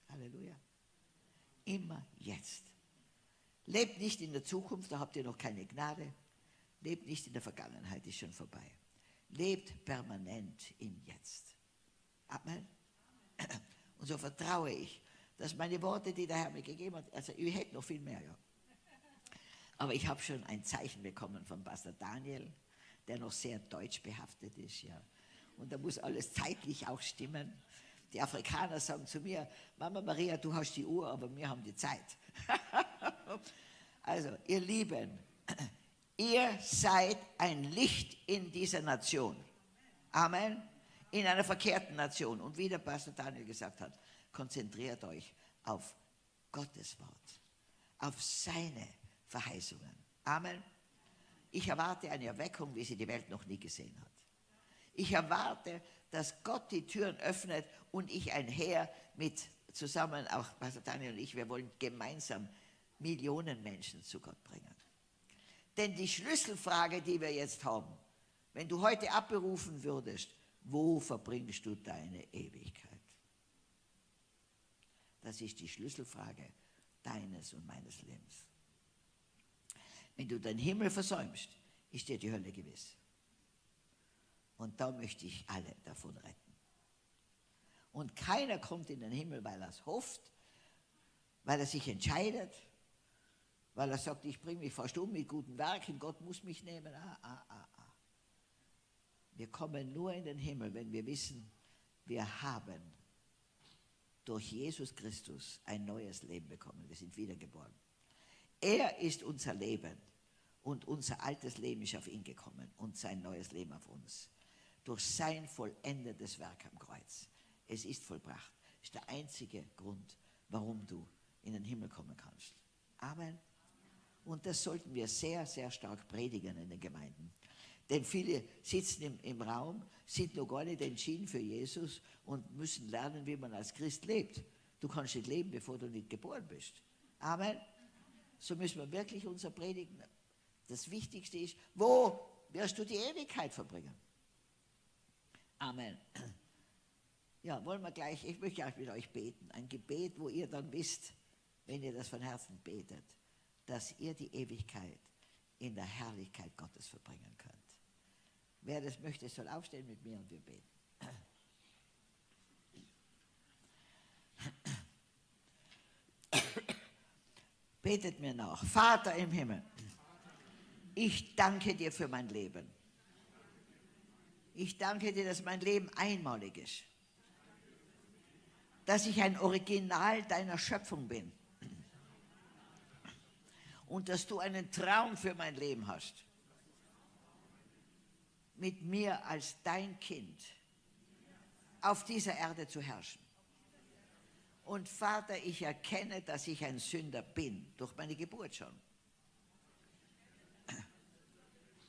Halleluja. Immer jetzt. Lebt nicht in der Zukunft, da habt ihr noch keine Gnade. Lebt nicht in der Vergangenheit, ist schon vorbei. Lebt permanent im Jetzt. Amen. Und so vertraue ich, dass meine Worte, die der Herr mir gegeben hat, also ich hätte noch viel mehr, ja. Aber ich habe schon ein Zeichen bekommen von Pastor Daniel, der noch sehr deutsch behaftet ist, ja. Und da muss alles zeitlich auch stimmen. Die Afrikaner sagen zu mir, Mama Maria, du hast die Uhr, aber wir haben die Zeit. [laughs] also, ihr Lieben, [clears throat] ihr seid ein Licht in dieser Nation. Amen. In einer verkehrten Nation. Und wie der Pastor Daniel gesagt hat, konzentriert euch auf Gottes Wort, auf seine Verheißungen. Amen. Ich erwarte eine Erweckung, wie sie die Welt noch nie gesehen hat. Ich erwarte, dass Gott die Türen öffnet und ich einher mit zusammen, auch Pastor Daniel und ich, wir wollen gemeinsam Millionen Menschen zu Gott bringen. Denn die Schlüsselfrage, die wir jetzt haben, wenn du heute abberufen würdest, wo verbringst du deine Ewigkeit? Das ist die Schlüsselfrage deines und meines Lebens. Wenn du den Himmel versäumst, ist dir die Hölle gewiss. Und da möchte ich alle davon retten. Und keiner kommt in den Himmel, weil er es hofft, weil er sich entscheidet, weil er sagt, ich bringe mich fast um mit guten Werken, Gott muss mich nehmen. Ah, ah, ah, ah. Wir kommen nur in den Himmel, wenn wir wissen, wir haben durch Jesus Christus ein neues Leben bekommen. Wir sind wiedergeboren. Er ist unser Leben und unser altes Leben ist auf ihn gekommen und sein neues Leben auf uns. Durch sein vollendetes Werk am Kreuz. Es ist vollbracht. Ist der einzige Grund, warum du in den Himmel kommen kannst. Amen. Und das sollten wir sehr, sehr stark predigen in den Gemeinden. Denn viele sitzen im, im Raum, sind noch gar nicht entschieden für Jesus und müssen lernen, wie man als Christ lebt. Du kannst nicht leben, bevor du nicht geboren bist. Amen. So müssen wir wirklich unser Predigen. Das Wichtigste ist, wo wirst du die Ewigkeit verbringen? Amen. Ja, wollen wir gleich, ich möchte auch mit euch beten. Ein Gebet, wo ihr dann wisst, wenn ihr das von Herzen betet, dass ihr die Ewigkeit in der Herrlichkeit Gottes verbringen könnt. Wer das möchte, soll aufstehen mit mir und wir beten. Betet mir nach. Vater im Himmel, ich danke dir für mein Leben. Ich danke dir, dass mein Leben einmalig ist. Dass ich ein Original deiner Schöpfung bin. Und dass du einen Traum für mein Leben hast. Mit mir als dein Kind auf dieser Erde zu herrschen Und Vater, ich erkenne, dass ich ein Sünder bin, durch meine Geburt schon.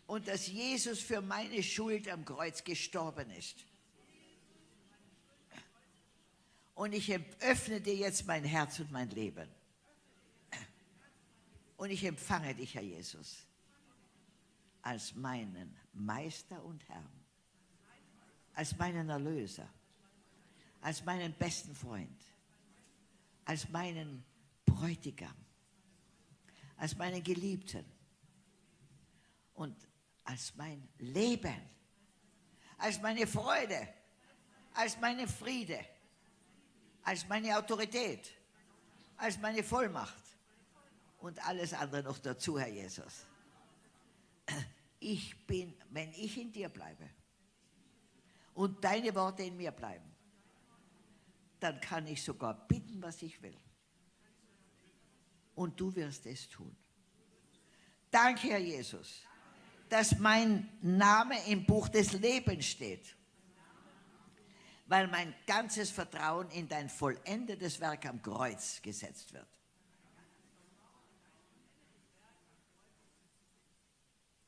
Und dass Jesus für meine Schuld am Kreuz gestorben ist. Und ich öffne dir jetzt mein Herz und mein Leben. Und ich empfange dich, Herr Jesus, als meinen Meister und Herrn, als meinen Erlöser, als meinen besten Freund, als meinen Bräutigam, als meinen Geliebten und als mein Leben, als meine Freude, als meine Friede als meine Autorität, als meine Vollmacht und alles andere noch dazu, Herr Jesus. Ich bin, wenn ich in dir bleibe und deine Worte in mir bleiben, dann kann ich sogar bitten, was ich will. Und du wirst es tun. Danke, Herr Jesus, dass mein Name im Buch des Lebens steht weil mein ganzes Vertrauen in dein vollendetes Werk am Kreuz gesetzt wird.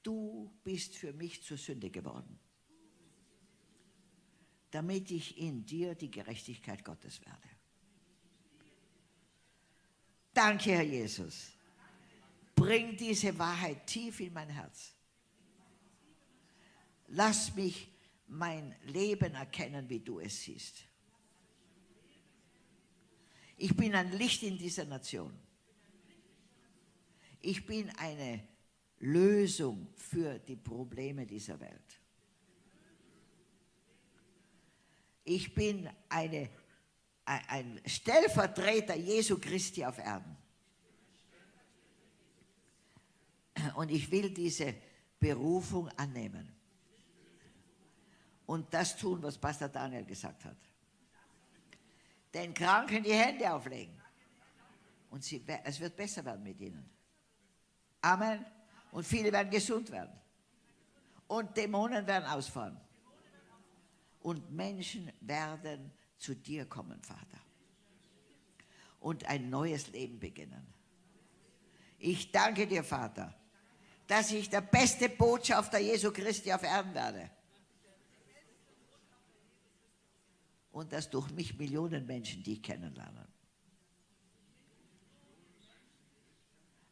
Du bist für mich zur Sünde geworden, damit ich in dir die Gerechtigkeit Gottes werde. Danke, Herr Jesus. Bring diese Wahrheit tief in mein Herz. Lass mich mein Leben erkennen, wie du es siehst. Ich bin ein Licht in dieser Nation. Ich bin eine Lösung für die Probleme dieser Welt. Ich bin eine, ein Stellvertreter Jesu Christi auf Erden. Und ich will diese Berufung annehmen und das tun, was Pastor Daniel gesagt hat. Den Kranken die Hände auflegen. Und sie, es wird besser werden mit ihnen. Amen. Und viele werden gesund werden. Und Dämonen werden ausfahren. Und Menschen werden zu dir kommen, Vater. Und ein neues Leben beginnen. Ich danke dir, Vater, dass ich der beste Botschafter Jesu Christi auf Erden werde und dass durch mich Millionen Menschen dich kennenlernen.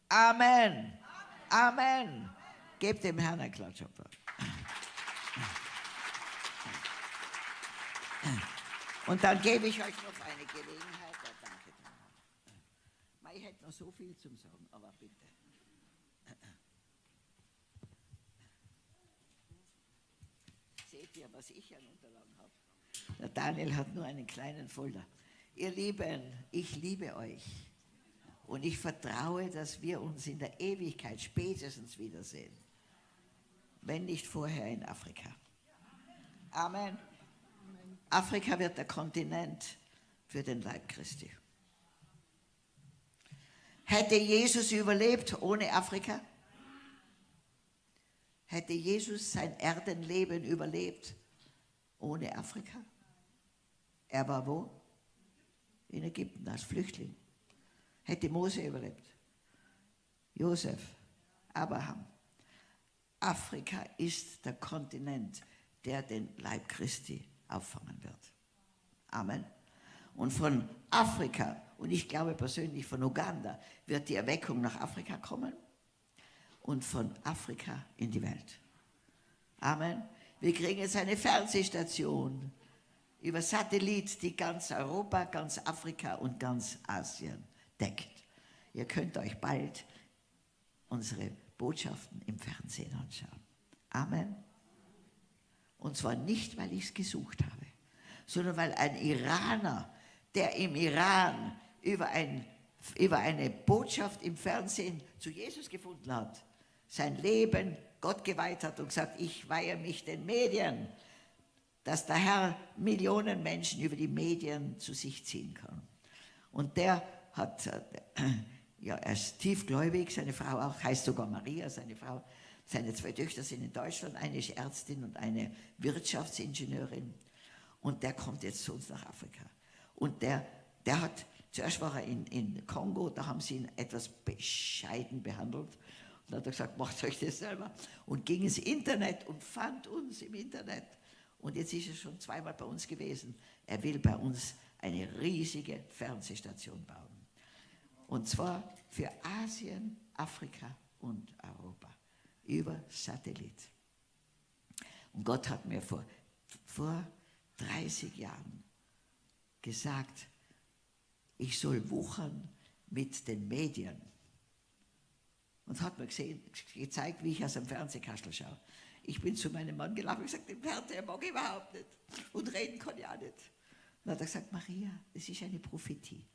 Amen. Amen. Gebt dem Herrn einen Klatsch. Und dann gebe ich euch noch eine Gelegenheit der Danke. Ich hätte noch so viel zum Sagen, aber bitte. Seht ihr, was ich an Unterlagen habe? Der Daniel hat nur einen kleinen Folder. Ihr Lieben, ich liebe euch. Und ich vertraue, dass wir uns in der Ewigkeit spätestens wiedersehen. Wenn nicht vorher in Afrika. Amen. Afrika wird der Kontinent für den Leib Christi. Hätte Jesus überlebt ohne Afrika? Hätte Jesus sein Erdenleben überlebt ohne Afrika? Er war wo? In Ägypten als Flüchtling. Hätte Mose überlebt. Josef, Abraham. Afrika ist der Kontinent, der den Leib Christi auffangen wird. Amen. Und von Afrika, und ich glaube persönlich von Uganda, wird die Erweckung nach Afrika kommen und von Afrika in die Welt. Amen. Wir kriegen jetzt eine Fernsehstation über Satellit, die ganz Europa, ganz Afrika und ganz Asien deckt. Ihr könnt euch bald unsere Botschaften im Fernsehen anschauen. Amen. Und zwar nicht, weil ich es gesucht habe, sondern weil ein Iraner, der im Iran über, ein, über eine Botschaft im Fernsehen zu Jesus gefunden hat, sein Leben Gott geweiht hat und gesagt, ich weihe mich den Medien, dass der Herr Millionen Menschen über die Medien zu sich ziehen kann. Und der hat, äh, ja, er ist tiefgläubig, seine Frau auch, heißt sogar Maria, seine Frau. Seine zwei Töchter sind in Deutschland, eine ist Ärztin und eine Wirtschaftsingenieurin. Und der kommt jetzt zu uns nach Afrika. Und der, Der hat, zuerst war er in, in Kongo, da haben sie ihn etwas bescheiden behandelt. Und dann hat er gesagt, macht euch das selber. Und ging ins Internet und fand uns im Internet. Und jetzt ist er schon zweimal bei uns gewesen. Er will bei uns eine riesige Fernsehstation bauen. Und zwar für Asien, Afrika und Europa. Über Satellit. Und Gott hat mir vor, vor 30 Jahren gesagt, ich soll wuchern mit den Medien. Und hat mir gesehen, gezeigt, wie ich aus dem Fernsehkastel schaue. Ich bin zu meinem Mann gelaufen und gesagt, den Fernseher mag ich überhaupt nicht. Und reden kann ich auch nicht. Dann hat er gesagt, Maria, das ist eine Prophetie.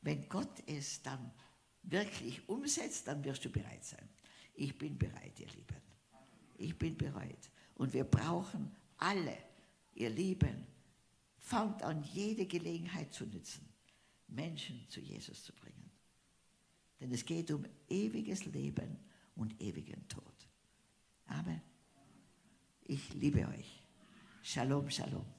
Wenn Gott es dann wirklich umsetzt, dann wirst du bereit sein. Ich bin bereit, ihr Lieben. Ich bin bereit. Und wir brauchen alle, ihr Lieben, fangt an, jede Gelegenheit zu nützen, Menschen zu Jesus zu bringen. Denn es geht um ewiges Leben und ewigen Tod. Amen. Ich liebe euch. Shalom, Shalom.